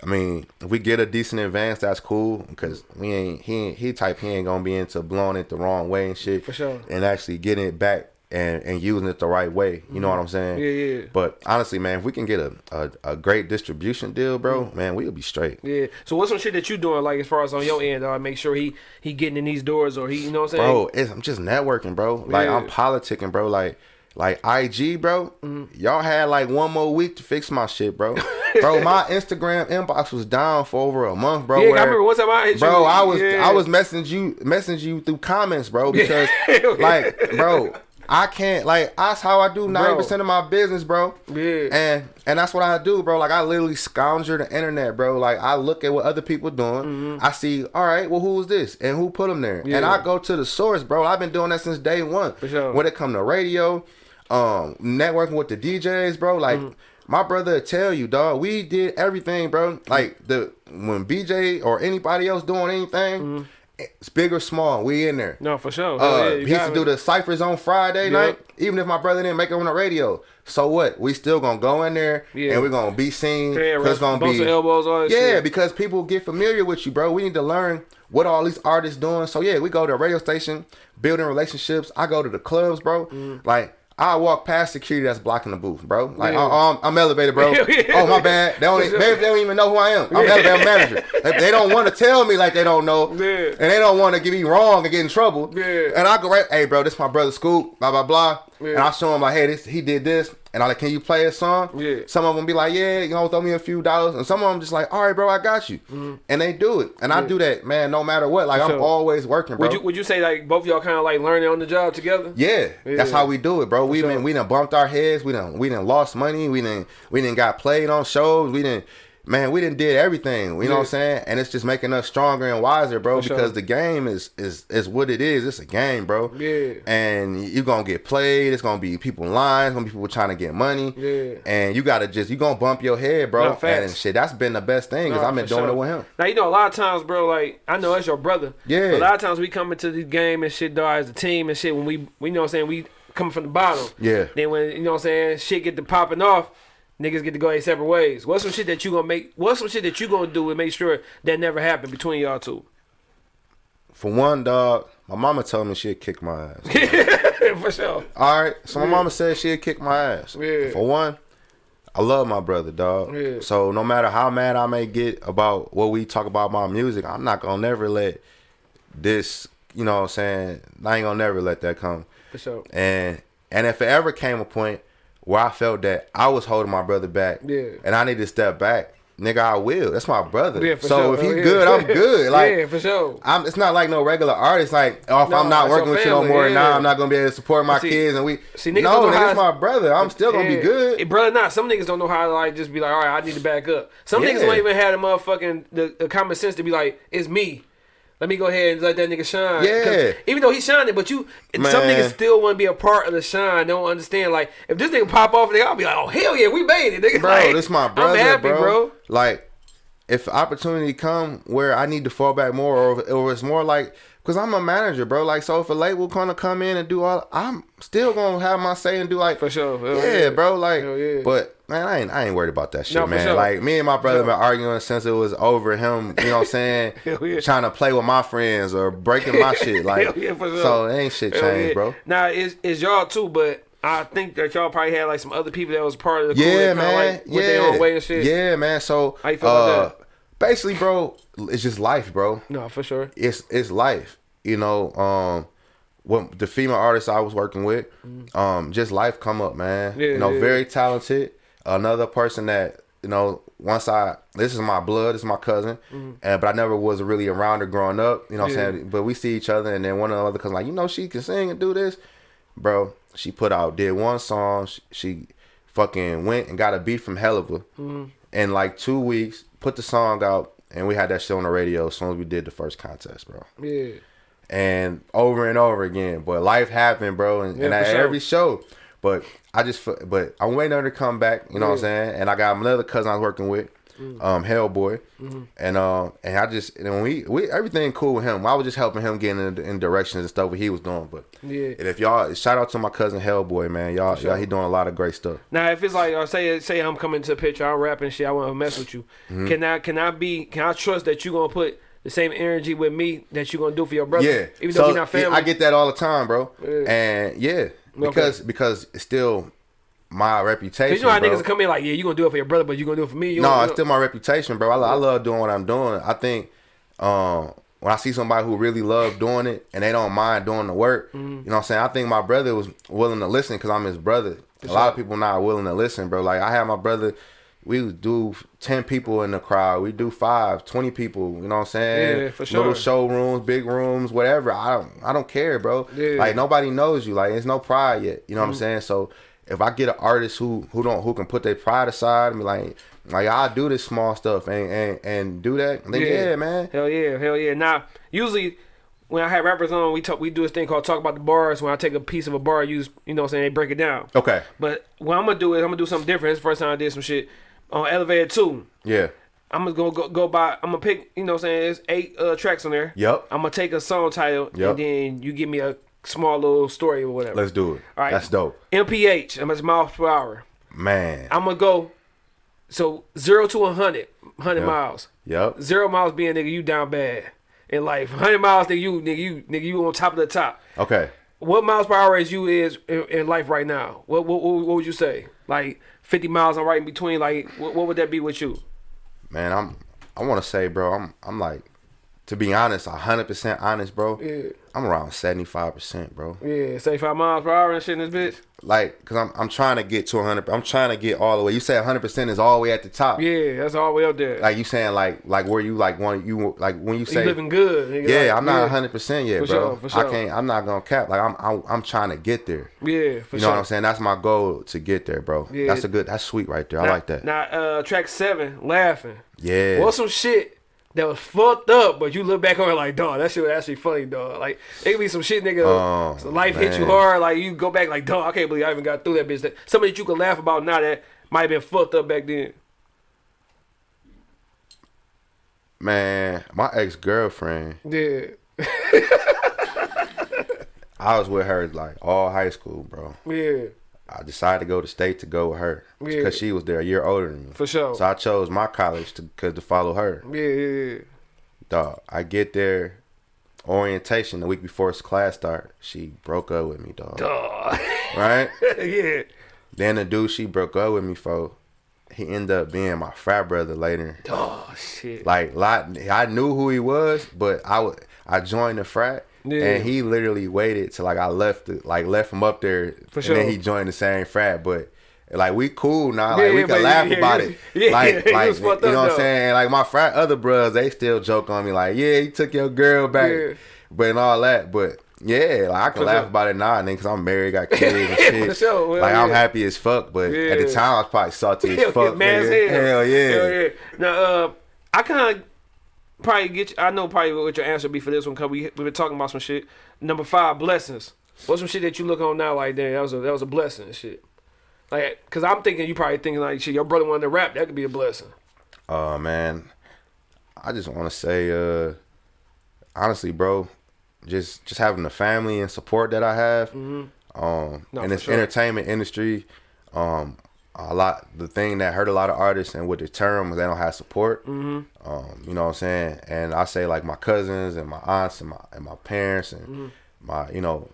I mean, if we get a decent advance, that's cool because we ain't he ain't, he type he ain't gonna be into blowing it the wrong way and shit. For sure. And actually getting it back and and using it the right way. You know what I'm saying? Yeah, yeah. But honestly, man, if we can get a a, a great distribution deal, bro, man, we'll be straight. Yeah. So what's some shit that you doing like as far as on your end? Uh, make sure he he getting in these doors or he, you know what I'm saying? Bro, it's, I'm just networking, bro. Like I'm politicking, bro. Like like IG, bro. Mm-hmm. Y'all had like one more week to fix my shit, bro. bro, my Instagram inbox was down for over a month, bro. yeah, I remember one time I hit bro, you. I was yeah. I was messaging you messaging you through comments, bro, because like, bro, I can't like that's how I do ninety percent of my business, bro. Yeah. And and that's what I do, bro. Like I literally scourge the internet, bro. Like I look at what other people doing. I see, all right, well, who is this and who put them there? And Mm-hmm. I go to the source, bro. I've been doing that since day one. For sure. When it come to radio, um, networking with the DJs, bro. Like Mm-hmm. my brother tell you, dog. We did everything, bro. Like the when BJ or anybody else doing anything, it's big or small, we in there. No, for sure. Uh, yeah, he used to do the ciphers on Friday Yep. night. Even if my brother didn't make it on the radio, so what? We still gonna go in there Yeah. and we're gonna be seen. Yeah, it's gonna be elbows, all yeah, shit. because people get familiar with you, bro. We need to learn what all these artists doing. So yeah, we go to a radio station, building relationships. I go to the clubs, bro. Like. I walk past security that's blocking the booth, bro. Like Yeah. I, am I'm elevated, bro. Yeah. Oh my bad. They don't, maybe they don't even know who I am. I'm Yeah. elevator manager. They, they don't want to tell me like they don't know, and they don't want to get me wrong and get in trouble. And I go right, hey, bro, this my brother Scoop, blah blah blah. Yeah. And I show him like, hey, this he did this, and I like, can you play a song? Yeah. Some of them be like, yeah, you know, throw me a few dollars, and some of them just like, all right, bro, I got you, and they do it, and I do that, man, no matter what. Like I'm Mm-hmm. always working, bro. Would you would you say like both of y'all kind of like learning on the job together? Yeah, that's how we do it, bro. We sure. been we done bumped our heads. We done we done lost money. We done we done got played on shows. We done man, we didn't did everything. You know what I'm saying? And it's just making us stronger and wiser, bro. For sure. because the game is is is what it is. It's a game, bro. Yeah. And you're gonna get played. It's gonna be people lying. It's gonna be people trying to get money. Yeah. And you gotta just you gonna bump your head, bro. No, and shit, that's been the best thing because Nah, I've been doing sure. it with him. Now you know a lot of times, bro. Like I know that's your brother. Yeah. But a lot of times we come into the game and shit, dog, as a team and shit. When we, we know what I'm saying, we coming from the bottom. Yeah. Then when you know what I'm saying, shit get to popping off, niggas get to go their separate ways. What's some shit that you gonna make? What's some shit that you gonna do to make sure that never happen between y'all two? For one, dog, my mama told me she'd kick my ass. For sure. All right, so my mama said she'd kick my ass. Yeah. For one, I love my brother, dog. Yeah. So no matter how mad I may get about what we talk about my music, I'm not gonna never let this, you know what I'm saying, I ain't gonna never let that come. For sure. And and if it ever came a point where I felt that I was holding my brother back Yeah. and I need to step back, nigga, I will. That's my brother. Yeah, for so sure. if he Oh, yeah. good, I'm good. Like yeah, for sure. I'm, it's not like no regular artist. Like, oh, if No, I'm not working with you no more, yeah. now I'm not gonna be able to support my See- kids. And we, see, niggas no, nigga, it's my brother. I'm still gonna be good. Eh, brother. Not some niggas don't know how to like just be like, all right, I need to back up. Some niggas don't even have the motherfucking the, the common sense to be like, it's me. Let me go ahead and let that nigga shine. Yeah. Even though he shining, but you, some Man. niggas still want to be a part of the shine. Don't understand. Like, if this nigga pop off, nigga, I'll be like, oh hell yeah, we made it, nigga. bro, Like, this my brother, I'm happy, bro. bro. Like, if opportunity come where I need to fall back more, or, or it's more like, cause I'm a manager, bro. Like, so if a label gonna come in and do all, I'm still gonna have my say and do like, For sure. Hell yeah, yeah. bro. Like, yeah. but man, I ain't, I ain't worried about that shit, No, man. sure. Like, me and my brother sure. been arguing since it was over him. You know what I'm saying? Yeah. Trying to play with my friends or breaking my shit. Like, yeah, sure. so ain't shit Hell changed, yeah. bro. Nah, it's, it's y'all too, but I think that y'all probably had like some other people that was part of the crew Yeah, man. like, yeah. went their own way and shit. Yeah, man. So, How you feel uh, about that? Basically, bro, it's just life, bro. No, for sure. It's it's life. You know, um, what the female artist I was working with, um, just life come up, man. Mm. Yeah, you know, yeah, very talented. Another person that you know, once I this is my blood, this is my cousin, and but I never was really around her growing up. You know, what Mm-hmm. Yeah. I'm saying. But we see each other, and then one of the other cousins like, you know, she can sing and do this, bro. She put out did one song. She, she fucking went and got a beat from Helliver Mm-hmm. in like two weeks. Put the song out, and we had that shit on the radio as soon as we did the first contest, bro Yeah. and over and over again. But life happened, bro, and, and at sure. every show. But I just, but I'm waiting on her to come back. You know what I'm saying? And I got another cousin I was working with, Mm. um, Hellboy, Mm-hmm. and um, and I just, and we, we, everything cool with him. I was just helping him get in, in directions and stuff what he was doing. But Yeah. and if y'all, shout out to my cousin Hellboy, man, y'all, sure. y'all, he doing a lot of great stuff. Now, if it's like, or say, say I'm coming to the picture, I'm rapping shit, I want to mess with you. Mm-hmm. Can I, can I be, can I trust that you gonna put the same energy with me that you're gonna do for your brother? Yeah, Even though so we not yeah, family. I get that all the time, bro. Yeah. And yeah, because because it's still my reputation. You know how bro. niggas come in like, yeah, you gonna do it for your brother, but you gonna do it for me. You No, it's still my reputation, bro. I, I love doing what I'm doing. I think um, when I see somebody who really love doing it and they don't mind doing the work, Mm-hmm. you know what I'm saying? I think my brother was willing to listen because I'm his brother. A lot of people not willing to listen, bro. Like I had my brother, we do 10 people in the crowd. We do five, 20 people, you know what I'm saying? Yeah, for sure. Little showrooms, big rooms, whatever. I don't I don't care, bro. Yeah. Mm-hmm. Like nobody knows you. Like it's no pride yet. You know what I'm saying? So if I get an artist who who don't who can put their pride aside and be like, like I do this small stuff and and, and do that, then yeah. man. Hell yeah, hell yeah. Now, usually when I have rappers on, we talk, we do this thing called talk about the bars. When I take a piece of a bar, use you know, what I'm saying they break it down. Okay. But what I'm gonna do is I'm gonna do something different. It's the first time I did some shit on Elevator Two. Yeah. I'm gonna go, go go by. I'm gonna pick. You know, what I'm saying there's eight uh, tracks on there. Yep. I'm gonna take a song title Yep. and then you give me a small little story or whatever. Let's do it. All right. That's dope. MPH. How much miles per hour? Man. I'm gonna go. So zero to 100, 100 Yeah. miles. Yep. Zero miles being nigga, you down bad in life. 100 miles, nigga, you nigga, you nigga, you on top of the top. Okay. What miles per hour is you is in, in life right now? What, what what what would you say? Like 50 miles, I'm right in between. Like what, what would that be with you? Man, I'm I wanna say, bro, I'm I'm like to be honest, hundred percent honest, bro. Yeah. I'm around seventy five percent, bro. Yeah, 75 miles per hour and shit in this bitch. Like, cause I'm I'm trying to get to hundred. I'm trying to get all the way. You say hundred percent is all the way at the top. Yeah, that's all the way up there. Like you saying like like where you like want you like when you you say living good. nigga. yeah, Like, I'm not yeah. hundred percent yet, For bro. sure, for sure. I can't. I'm not gonna cap. Like I'm I'm, I'm trying to get there. Yeah, for sure. You know sure. what I'm saying? That's my goal to get there, bro. Yeah. That's a good. That's sweet right there. I like that. Now, uh, track seven, laughing. yeah. What's some shit that was fucked up, but you look back on it like, dog, that shit was actually funny, dog. Like, it could be some shit, nigga. Oh, so life hit you hard, like you go back like, dog, I can't believe I even got through that bitch. That something that you can laugh about now that might have been fucked up back then. Man, my ex girlfriend. Yeah, I was with her like all high school, bro. yeah, I decided to go to state to go with her Yeah. because she was there a year older than me. for sure. So I chose my college to cause to follow her. yeah, yeah, yeah. Dog, I get there, orientation the week before class start. She broke up with me, dog. Dog. Right? yeah. then the dude she broke up with me for, he ended up being my frat brother later. Oh shit. Like lot, I knew who he was, but I would I joined the frat. Yeah. And he literally waited till like I left, the, like left him up there, For and sure. then he joined the same frat. But like we cool now, Yeah, like we yeah, can laugh yeah, about it. yeah, like, yeah, like you know up, what I'm saying? Like my frat other bros, they still joke on me, like, yeah, you took your girl back, but and all that. But yeah, like I can For laugh sure. about it now, nigga, cause I'm married, got kids and shit. Sure, well, like I'm happy as fuck, but at the time I was probably salty as fuck. man, hell. Hell yeah. Hell yeah. Now, uh, I kind of probably get. You, I know probably what your answer be for this one because we we been talking about some shit. Number five, blessings. What's some shit that you look on now like, damn, that was a that was a blessing and shit. Like, cause I'm thinking you probably thinking like, shit, your brother wanted to rap, that could be a blessing. Uh man, I just want to say, uh, honestly, bro, just just having the family and support that I have, um, Mm-hmm. No, in this sure. entertainment industry, um, a lot the thing that hurt a lot of artists and with the term was they don't have support. Mm-hmm. Um, you know what I'm saying? And I say like my cousins and my aunts and my and my parents and Mm-hmm. my you know,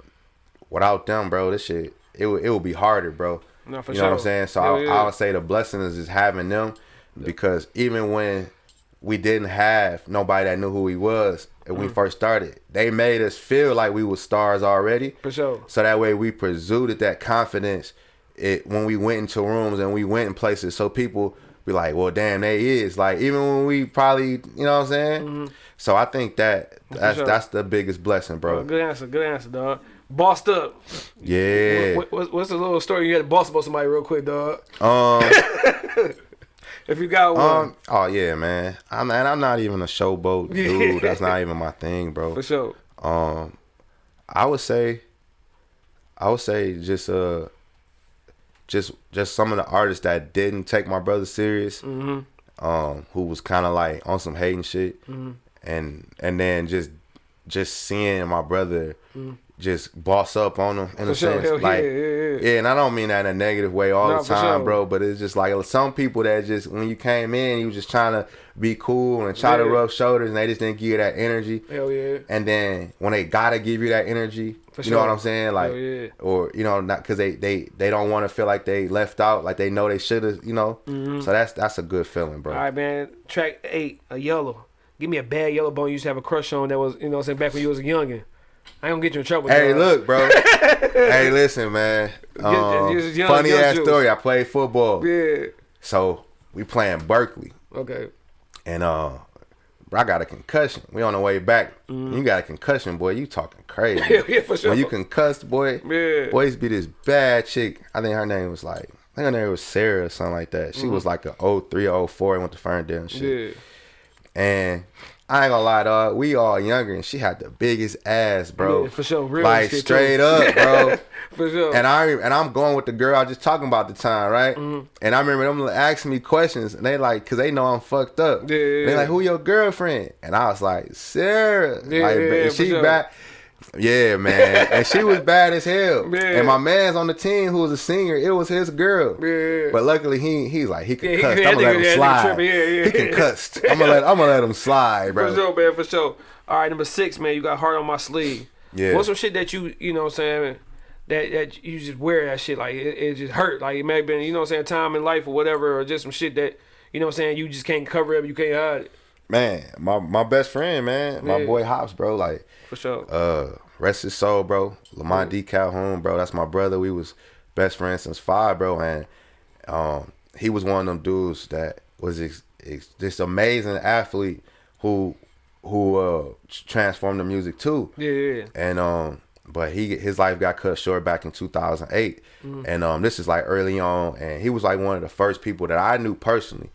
without them, bro, this shit it would it would be harder, bro. No, for you know what I'm saying? So Hell I, yeah. I would say the blessing is just having them because even when we didn't have nobody that knew who he was and Mm. we first started, they made us feel like we were stars already. For sure. So that way we exuded that confidence it when we went into rooms and we went in places. So people be like, well, damn, they is like even when we probably, you know what I'm saying. So I think that that's Mm-hmm. sure. that's the biggest blessing, bro. Good answer, good answer, dog. Bossed up. Yeah. What, what, what's the little story you had to boss about somebody real quick, dog? Um. If you got one, Um. Oh yeah, man. I'm and I'm not even a showboat dude. That's not even my thing, bro. for sure. Um, I would say, I would say just uh, just just some of the artists that didn't take my brother serious, Mm-hmm. um, who was kind of like on some hating shit, and and then just just seeing my brother just boss up on him in Mm-hmm. For a sure. sense, Hell yeah, like yeah, yeah. and I don't mean that in a negative way all Nah, the time, sure. bro. But it's just like some people that just when you came in, you was just trying to be cool and try to Yeah. rub shoulders, and they just didn't give you that energy. Hell yeah. And then when they gotta give you that energy, For you know what. I'm saying? Like, yeah. or you know, not because they they they don't want to feel like they left out, like they know they should have, you know. So that's that's a good feeling, bro. Mm-hmm. All right, man. Track eight, a yellow. Give me a bad yellow bone you used to have a crush on that was, you know what I'm saying, back when you was a youngin'. I ain't gonna get you in trouble. Hey, dog. look, bro. hey, listen, man. Um, young- funny young ass story. I played football, Yeah. so we playing Berkley, Okay. and uh, bro, I got a concussion. We on the way back. Mm-hmm. You got a concussion, boy. You talking crazy? Yeah, for sure. When you concussed, boy. Yeah. Boys be this bad chick. I think her name was like, I think her name was Sarah or something like that. She mm-hmm. was like a 03 or 04 and went to Ferndale and shit. Yeah. And I ain't gonna lie, dog. We all younger, and she had the biggest ass, bro. Yeah, for sure. Real like straight too. up, bro. For sure. And I and I'm going with the girl I was just talking about the time, right? Mm-hmm. And I remember them asking me questions, and they like, cause they know I'm fucked up. Yeah, yeah, They like, who your girlfriend? And I was like, Sarah. Yeah, like, yeah, yeah, and for she sure. bad. Yeah, man. and she was bad as hell. Yeah. And my man's on the team who was a singer, it was his girl. Yeah. But luckily he he's like he can Yeah, cuss. I'm gonna let him yeah, slide. Yeah, yeah, He can cuss. I'm gonna let I'm gonna let him slide, bro. For sure, man, for sure. All right, number six, man, you got heart on my sleeve. Yeah. What's some shit that you, you know what I'm saying, that that you just wear that shit, like, it, it just hurt. Like, it may have been, you know what I'm saying, time in life or whatever, or just some shit that, you know what I'm saying, you just can't cover up, you can't hide it. Man, my my best friend, man, my Yeah. boy Hops, bro. Like, For sure. uh, rest his soul, bro. Lamont D. Calhoun, bro. That's my brother. We was best friends since five, bro. And um, he was one of them dudes that was ex- ex- this amazing athlete who who uh transformed the music too. yeah, yeah. and um but he his life got cut short back in 2008 Mm-hmm. and um this is like early on and he was like one of the first people that i knew personally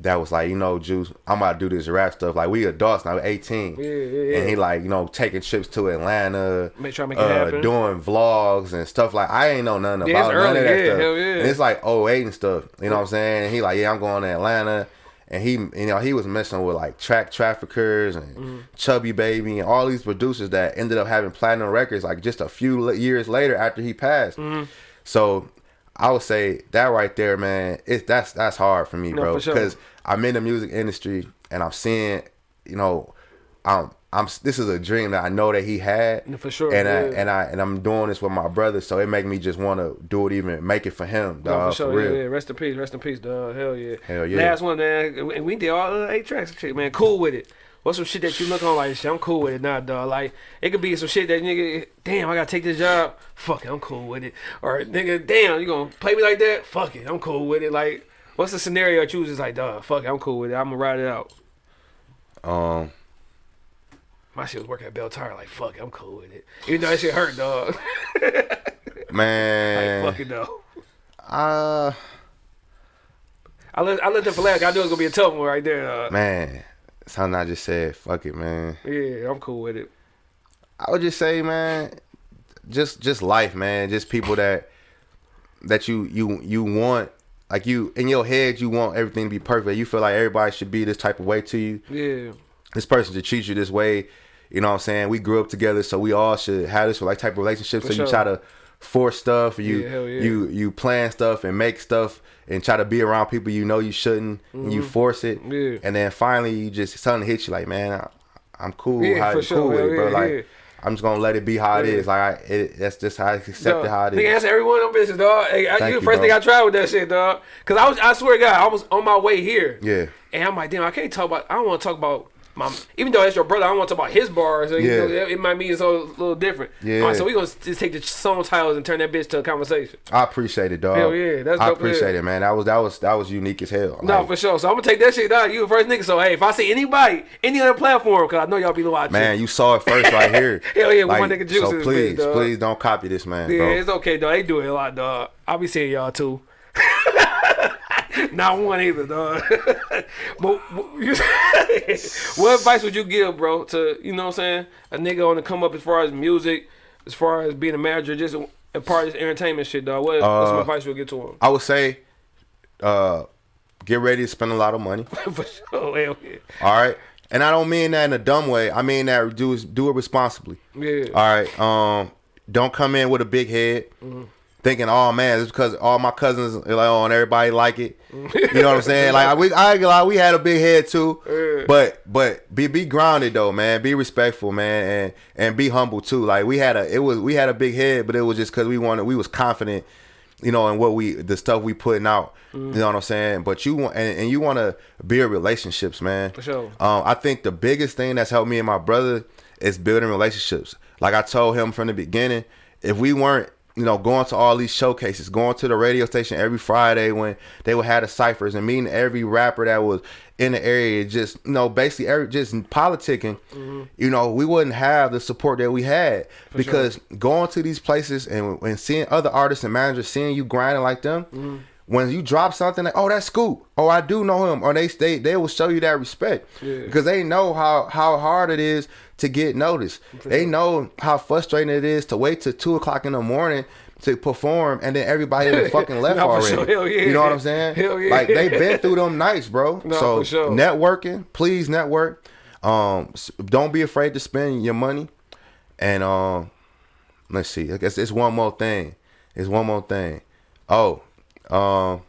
that was like you know juice i'm about to do this rap stuff like we adults now 18 Yeah, yeah, yeah. and he like you know taking trips to atlanta Make sure I make it uh, happen. doing vlogs and stuff like i ain't know nothing Yeah, about none of that stuff hell yeah. and it's like 08 and stuff you know what i'm saying and he like yeah i'm going to atlanta and he, you know, he was messing with like track traffickers and Mm-hmm. Chubby Baby and all these producers that ended up having platinum records like just a few years later after he passed. Mm-hmm. So I would say that right there, man, it's that's that's hard for me, No, bro, for sure. because I'm in the music industry and I'm seeing, you know, I'm I'm this is a dream that I know that he had, No, for sure, and I and I and I'm doing this with my brother, so it make me just want to do it, even make it for him, No, dog, for sure. for real. Yeah, yeah. Rest in peace. Rest in peace, dog. Hell yeah. Hell yeah. Last one, man. And we did all uh, eight tracks man. Cool with it. What's some shit that you look on like, shit, I'm cool with it now, dog. Like, it could be some shit that nigga, damn, I gotta take this job. Fuck it, I'm cool with it. Or nigga, damn, you gonna play me like that? Fuck it, I'm cool with it. Like, what's the scenario that you was just like, dog, fuck it, I'm cool with it. I'm gonna ride it out. Um, My shit was working at Belle Tire, like, fuck it, I'm cool with it. Even though that shit hurt, dog. man, like, fuck it, though. uh, I let, I let them for last. I knew it was gonna be a tough one right there, dog. man, something I just said, fuck it, man. Yeah, I'm cool with it. I would just say, man, just just life, man. Just people that that you you you want like you in your head you want everything to be perfect. You feel like everybody should be this type of way to you. Yeah. This person should treat you this way. You know what I'm saying? We grew up together, so we all should have this like type of relationship. For so sure. you try to force stuff, you Yeah, yeah. you you plan stuff and make stuff and try to be around people you know you shouldn't and you force it. Mm-hmm. Yeah. And then finally you just something hits you like, man, I, I'm cool. Yeah, how you sure. cool with it, bro. like. I'm just gonna let it be how it is. Like I, it, that's just how I accept it how it is. Nigga, answer every one of them bitches, dog. Hey, I, you the first bro. thing I tried with that shit, dog. Cause I was, I swear to God, I was on my way here. Yeah. And I'm like, damn, I can't talk about. I don't want to talk about my. Even though it's your brother, I don't want to talk about his bars. So, you Yeah. know, it, might mean it's a little different. Yeah. Right, so we gonna just take the song titles and turn that bitch to a conversation. I appreciate it, dog. Hell yeah, that's I appreciate it, man. That was that was that was unique as hell. No, Like, for sure. So I'm gonna take that shit, dog. You the first nigga. So hey, if I see anybody, any other platform, cause I know y'all be watching. Man, you saw it first right here. Hell yeah, with my nigga Juice So please, bitch, please don't copy this man, Yeah, bro. it's okay, dog. They do it a lot, dog. I'll be seeing y'all too. Not one either, dog. but what advice would you give, bro, to you know what I'm saying, a nigga on the come up as far as music, as far as being a manager, just a part of this entertainment shit, dog. What, what's some Uh, advice you'll give to him? I would say, uh, get ready to spend a lot of money. For sure, hell yeah. All right, and I don't mean that in a dumb way. I mean that do do it responsibly. Yeah. All right. Um, don't come in with a big head. Thinking, oh man, it's because all my cousins like, oh, and everybody like it. You know what I'm saying? Like we, I ain't we had a big head too. Yeah. But, but be be grounded though, man. Be respectful, man, and and be humble too. Like we had a, it was we had a big head, but it was just because we wanted, we was confident, you know, in what we, the stuff we putting out. You know what I'm saying? But you want, and, and you want to build relationships, man. For sure. Um, I think the biggest thing that's helped me and my brother is building relationships. Like I told him from the beginning, if we weren't, you know, going to all these showcases, going to the radio station every Friday when they would have the ciphers and meeting every rapper that was in the area, just you know, basically every just politicking, mm-hmm. you know, we wouldn't have the support that we had because going to these places and, and seeing other artists and managers seeing you grinding like them mm-hmm. When you drop something like, oh, that's Scoop. Oh, I do know him. Or they they they will show you that respect Yeah. because they know how how hard it is to get noticed. They know how frustrating it is to wait till two o'clock in the morning to perform and then everybody done fucking left already. sure. Yeah. You know what I'm saying? Hell yeah. Like they've been through them nights, bro. No, so sure. networking, please network. Um, don't be afraid to spend your money. And um, let's see. I guess it's one more thing. It's one more thing. Oh, um,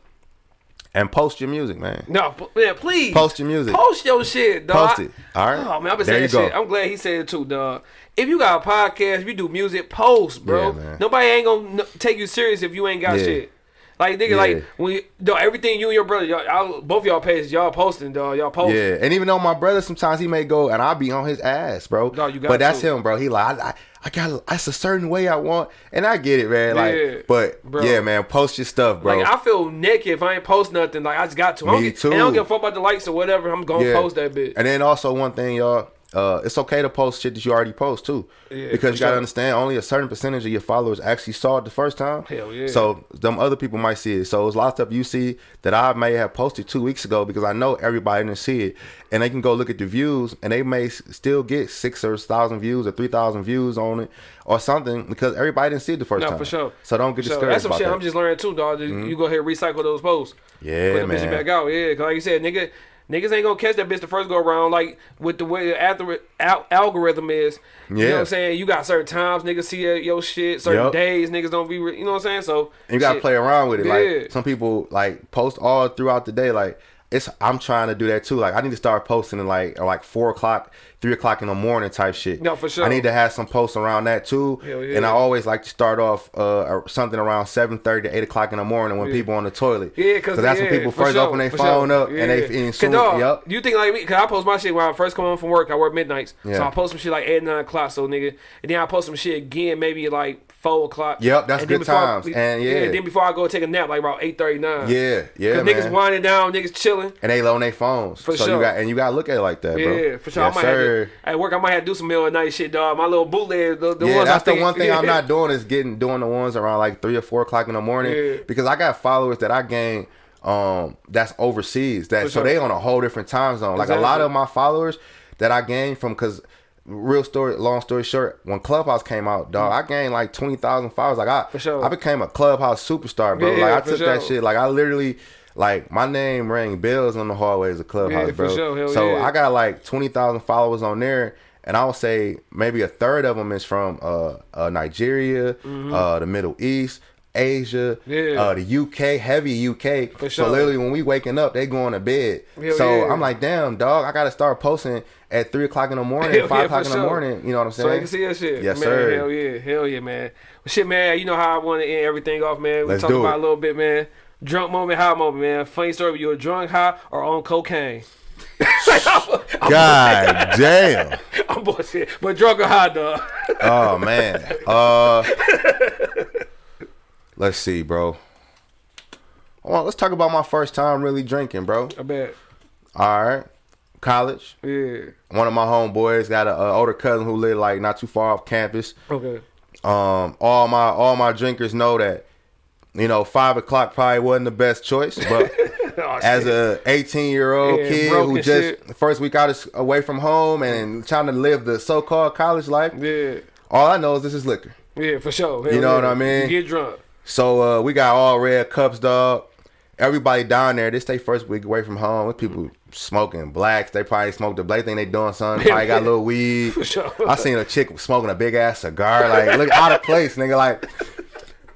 and post your music, man. No, man, please. Post your music. Post your shit, dog. Post it. All right. Oh man, I've been There saying you that go. shit. I'm glad he said it too, dog. If you got a podcast, if you do music, post, bro. Yeah. Nobody ain't gonna take you serious if you ain't got Yeah. shit. Like nigga, Yeah. like when you, dog, everything you and your brother, y'all, both y'all pages, y'all posting, dog. Y'all posting. Yeah, and even though my brother sometimes he may go and I'll be on his ass, bro. No, you got but that's to. him, bro. He like I, I, got that's a certain way I want, and I get it, man. Like, Yeah, but bro. yeah, man, post your stuff, bro. Like I feel naked if I ain't post nothing. Like I just got to. I don't get, too. And I don't give a fuck about the likes or whatever. I'm gonna Yeah. post that bitch. And then also one thing, y'all, uh, it's okay to post shit that you already post too, Yeah, because you gotta sure. understand only a certain percentage of your followers actually saw it the first time. Hell yeah. So them other people might see it. So it's a lot of stuff you see that I may have posted two weeks ago because I know everybody didn't see it, and they can go look at the views and they may still get six or thousand views or three thousand views on it or something because everybody didn't see it the first No, time. for sure. So don't get So discouraged that's some about shit that. Mm-hmm. I'm just learning too, dog. You go ahead and recycle those posts. Yeah, Put man. back out. Yeah, cause like you said, nigga, niggas ain't gonna catch that bitch the first go around. Like with the way the al- algorithm is. You know what I'm saying? You got certain times niggas see your, shit. Certain Yup. days niggas don't be. Re- you know what I'm saying? So And you gotta shit. play around with it. Yeah. Like some people like post all throughout the day. Like it's I'm trying to do that too. Like I need to start posting in like like four o'clock, three o'clock in the morning type shit. No, for sure. I need to have some posts around that too. Yeah. And I always like to start off uh something around seven thirty to eight o'clock in the morning when people on the toilet. Yeah, cause, that's yeah, when people first sure, open their phone sure. up and they Yeah. and soon, dog, yep. You think like me? Cause I post my shit when I first come home from work. I work midnights, so Yeah. I post some shit like eight nine o'clock. So nigga, and then I post some shit again maybe like four o'clock. Yep, that's and good before I- times. And, yeah. Then before I go take a nap, like about eight thirty nine. Yeah, yeah, Cause man. niggas winding down, niggas chilling. and they on their phones. For so sure. you got and you gotta look at it like that, bro. Yeah, for sure. Yes, I might sir. have to, at work. I might have to do some middle of night shit, dog. My little bootleg, the, the yeah, that's the one thing I'm not doing is getting doing the ones around like three or four o'clock in the morning Yeah. because I got followers that I gain um that's overseas that For so they on a whole different time zone. Like a lot of my followers that I gained from because real story, long story short, when Clubhouse came out, dog, I gained like twenty thousand followers. Like I, For sure. I became a Clubhouse superstar, bro. Yeah, like I took that shit. Like I literally. Like my name rang bells on the hallways of Clubhouse, Yeah, bro. sure. So yeah. I got like twenty thousand followers on there, and I would say maybe a third of them is from uh, uh Nigeria, uh the Middle East, Asia. Yeah. uh the UK, heavy UK. For So sure. literally when we waking up, they going to bed. Hell so yeah. I'm like, damn, dog, I gotta start posting at three o'clock in the morning, Hell five yeah, o'clock in the morning. You know what I'm So they saying? can see that shit. Yes, man, sir. Hell yeah, hell yeah, man. Well, shit, man. You know how I want to end everything off, man. We Let's talk do about it. a little bit, man. Drunk moment, high moment, man. Funny story. You a drunk, high, or on cocaine? I'm, God damn. I'm bullshit, but drunk or high, dog. Oh man. Uh let's see, bro. Well, let's talk about my first time really drinking, bro. I bet. All right. College. Yeah. One of my homeboys got an older cousin who lived like not too far off campus. Okay. Um, all my all my drinkers know that, you know, five o'clock probably wasn't the best choice, but Oh, as shit. a 18 year old Yeah, kid who just shit. first week out of, away from home and trying to live the so called college life, yeah, all I know is this is liquor. yeah, for sure. Hell You know yeah. what I mean? You get drunk. So uh, we got all red cups, dog. Everybody down there, this they first week away from home. With people smoking blacks, they probably smoked the black thing they doing something. Probably got a little weed. Sure. I seen a chick smoking a big ass cigar, like look out of place, nigga, like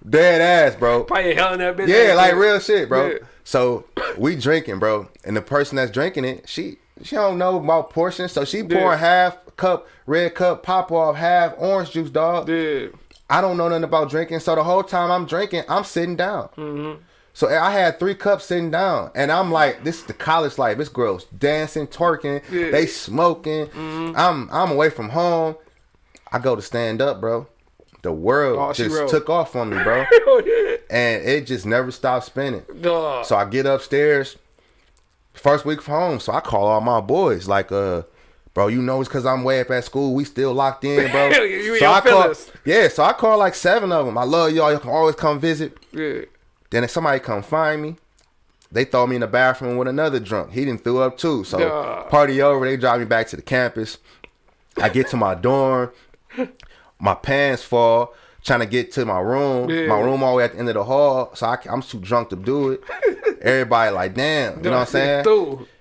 dead ass, bro. Probably hell that bitch. Yeah, like real shit, bro. Yeah. So we drinking, bro, and the person that's drinking it, she she don't know about portions, so she Yeah. pouring half cup red cup pop off, half orange juice, dog. Yeah. I don't know nothing about drinking, so the whole time I'm drinking, I'm sitting down. Mm-hmm. So I had three cups sitting down, and I'm like, "This is the college life. It's gross. dancing, twerking, Yeah. Mm-hmm. they smoking. I'm I'm away from home. I go to stand up, bro. The world Oh, just took off on me, bro, Oh and it just never stopped spinning. Dog. So I get upstairs, first week from home. So I call all my boys, like, uh, bro, you know it's because I'm way up at school. We still locked in, bro. So I call, yeah. So I call like seven of them. I love y'all. You can always come visit. yeah. Then if somebody come find me, they throw me in the bathroom with another drunk. He didn't threw up too. So party over. They drive me back to the campus. I get to my dorm. My pants fall. Trying to get to my room. Yeah. My room all the way at the end of the hall. So I, am too drunk to do it. Everybody like, damn. You know what I'm saying?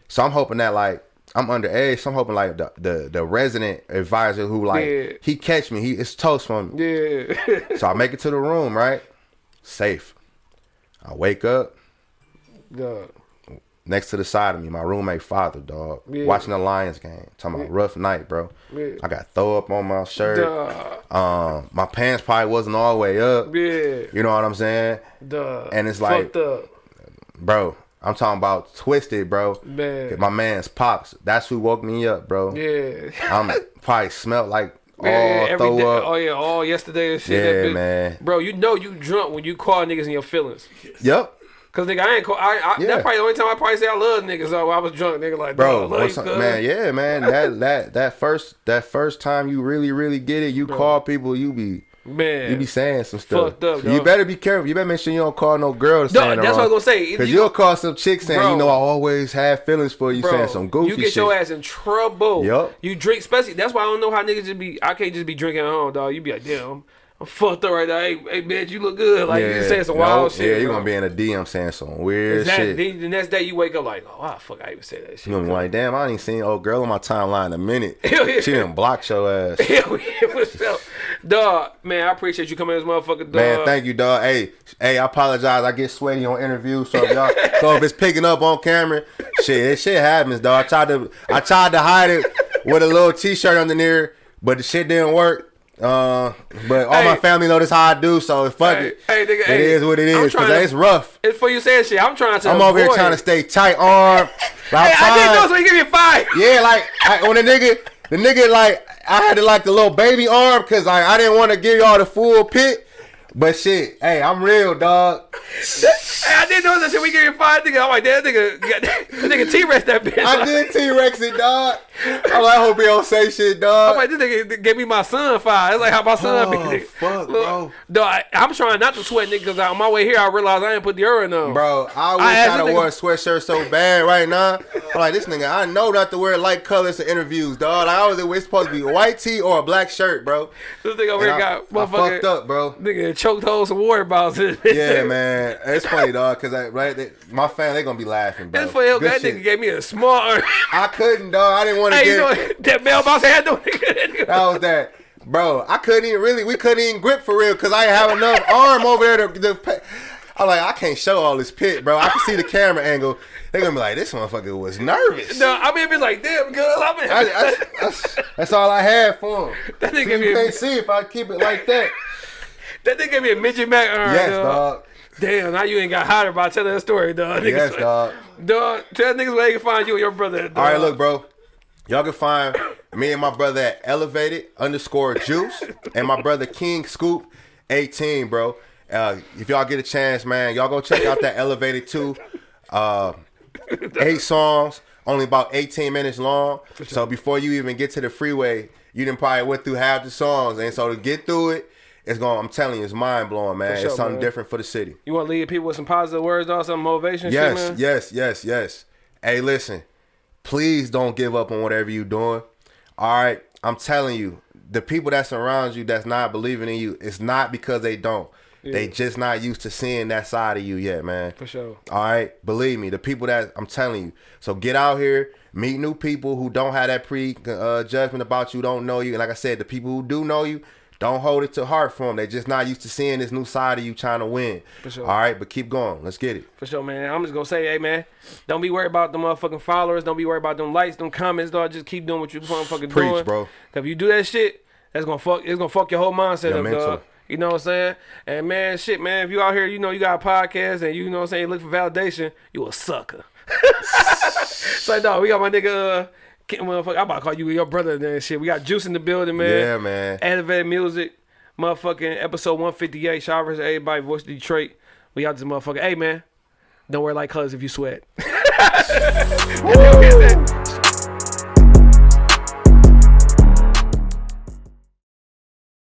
So I'm hoping that like I'm underage. So I'm hoping like the the, the resident advisor who like Yeah. he catch me. He it's toast for me. Yeah. So I make it to the room, right? Safe. I wake up. Dog. next to the side of me, my roommate father, dog, Yeah. watching the Lions game. Talking about rough night, bro. Yeah. I got throw up on my shirt. Duh. Um, my pants probably wasn't all the way up. Yeah. You know what I'm saying, Duh. And it's like- bro? I'm talking about twisted, bro. Man. My man's pops. That's who woke me up, bro. Yeah. I'm probably smelled like all throw day- up. Oh yeah, all yesterday and shit. Yeah, man. Bro, you know you drunk when you call niggas in your feelings. Yep. Cause nigga, I ain't call. I, I Yeah. that's probably the only time I probably say I love niggas. So I was drunk, nigga. Like, bro. bro, I love you, man, yeah, man. That that that first that first time you really really get it, you call people, you be man. you be saying some stuff. Fucked up, you better be careful. You better make sure you don't call no girl to No, that's what I was gonna say. Because you- you'll call some chick saying, Bro. you know, I always have feelings for you, Bro, saying some goofy you get shit. your ass in trouble. Yep. You drink, especially. That's why I don't know how niggas just be. I can't just be drinking at home, dog. You be like, damn, I'm, I'm fucked up right now. Hey, hey, bitch, you look good. Like you saying some no, wild shit. Yeah, you're gonna be in a DM saying some weird Exactly. shit. Then the next day you wake up like, oh, wow, fuck, I even said that shit. You gonna be like, damn, I ain't seen old girl on my timeline in a minute. Hell yeah. She done blocked your ass. Hell yeah, what's up? Dog, man, I appreciate you coming in this motherfucker, dog. Man, thank you, dog. Hey, hey, I apologize. I get sweaty on interviews, so if y'all, so if it's picking up on camera, shit, it shit happens, dog. I tried to, I tried to hide it with a little t-shirt under there, but the shit didn't work. Uh, but all my family know this how I do, so fuck Hey, it. hey, nigga, it hey, is what it is, cause to- it's rough. It's for you saying shit. I'm trying to. I'm over here trying to stay tight arm. Hey, I didn't know, so you give me a five. Yeah, like I, when the nigga, the nigga like I had to like the little baby arm because like I didn't want to give y'all the full pit. But shit, hey, I'm real, dog. Hey, I didn't know that shit. We give you five, nigga. I'm like, that nigga, nigga T-Rex that bitch. I did T Rex it, dog. I'm like, I hope he don't say shit, dog. I'm like, this nigga gave me my son five. It's like how my son oh, be. Oh, nigga. fuck, Look, bro. Dog, I, I'm trying not to sweat, nigga, because on my way here, I realized I didn't put the deodorant on. Bro, I wish I would have wore a sweatshirt so bad right now. I'm like, this nigga, I know not to wear light colors to interviews, dog. Like, I was it's supposed to be a white tee or a black shirt, bro. This nigga over And here I, got motherfucker. fucked up, bro. Nigga choked holes some water bottles. Yeah, man. It's funny, dog, because I, right, they, my fan they gonna be laughing, bro. That's him. Good That shit. nigga gave me a small. I couldn't, dog. I didn't want to hey, you get. know that mailbox had no that was that, bro. I couldn't even really. We couldn't even grip for real because I didn't have enough arm over there to. to I'm like, I can't show all this pit, bro. I can see the camera angle. They're gonna be like, this motherfucker was nervous. No, I mean, be like, damn, girl, I'm in. I- that's, that's, that's all I had for him. That nigga So you can't see if I keep it like that. That nigga gave me a midget Mac. Yes, dog. dog. Damn, now you ain't got hotter by telling that story, dog. Niggas Yes, dog. Dog, tell niggas where they can find you and your brother. Dog. All right, look, bro. Y'all can find me and my brother at elevated underscore juice and my brother King Scoop 18, bro. Uh, if y'all get a chance, man, y'all go check out that elevated too. Uh, eight songs, only about 18 minutes long. So before you even get to the freeway, you didn't probably went through half the songs. And so to get through it, it's going, I'm telling you, it's mind blowing, man. sure, it's something man. different for the city. You want to leave people with some positive words, dog? Some motivation, Yes, shit, yes, yes, yes. Hey, listen, please don't give up on whatever you're doing. All right, I'm telling you, the people that surround you that's not believing in you, it's not because they don't. They just not used to seeing that side of you yet, man. For sure. All right, believe me, the people that I'm telling you. So get out here, meet new people who don't have that pre uh, judgment about you, don't know you, and like I said, the people who do know you, don't hold it to heart for them. They're just not used to seeing this new side of you trying to win. For sure. All right, but keep going. Let's get it. For sure, man. I'm just gonna say, hey, man, don't be worried about the motherfucking followers. Don't be worried about them likes, them comments, dog. Just keep doing what you motherfucking Preach, doing, bro. 'Cause if you do that shit, that's gonna fuck. It's gonna fuck your whole mindset Your up, mental. dog. You know what I'm saying? And man, shit, man. If you out here, you know you got a podcast, and you know what I'm saying, you look for validation, you a sucker. so, dog, we got my nigga. Uh, motherfucker, I'm about to call you your brother and that shit. We got Juice in the building, man. Yeah, man. Elevated music, motherfucking episode 158. Shout out to everybody, Voice of Detroit. We out this motherfucker. Hey, man, don't wear light colors if you sweat.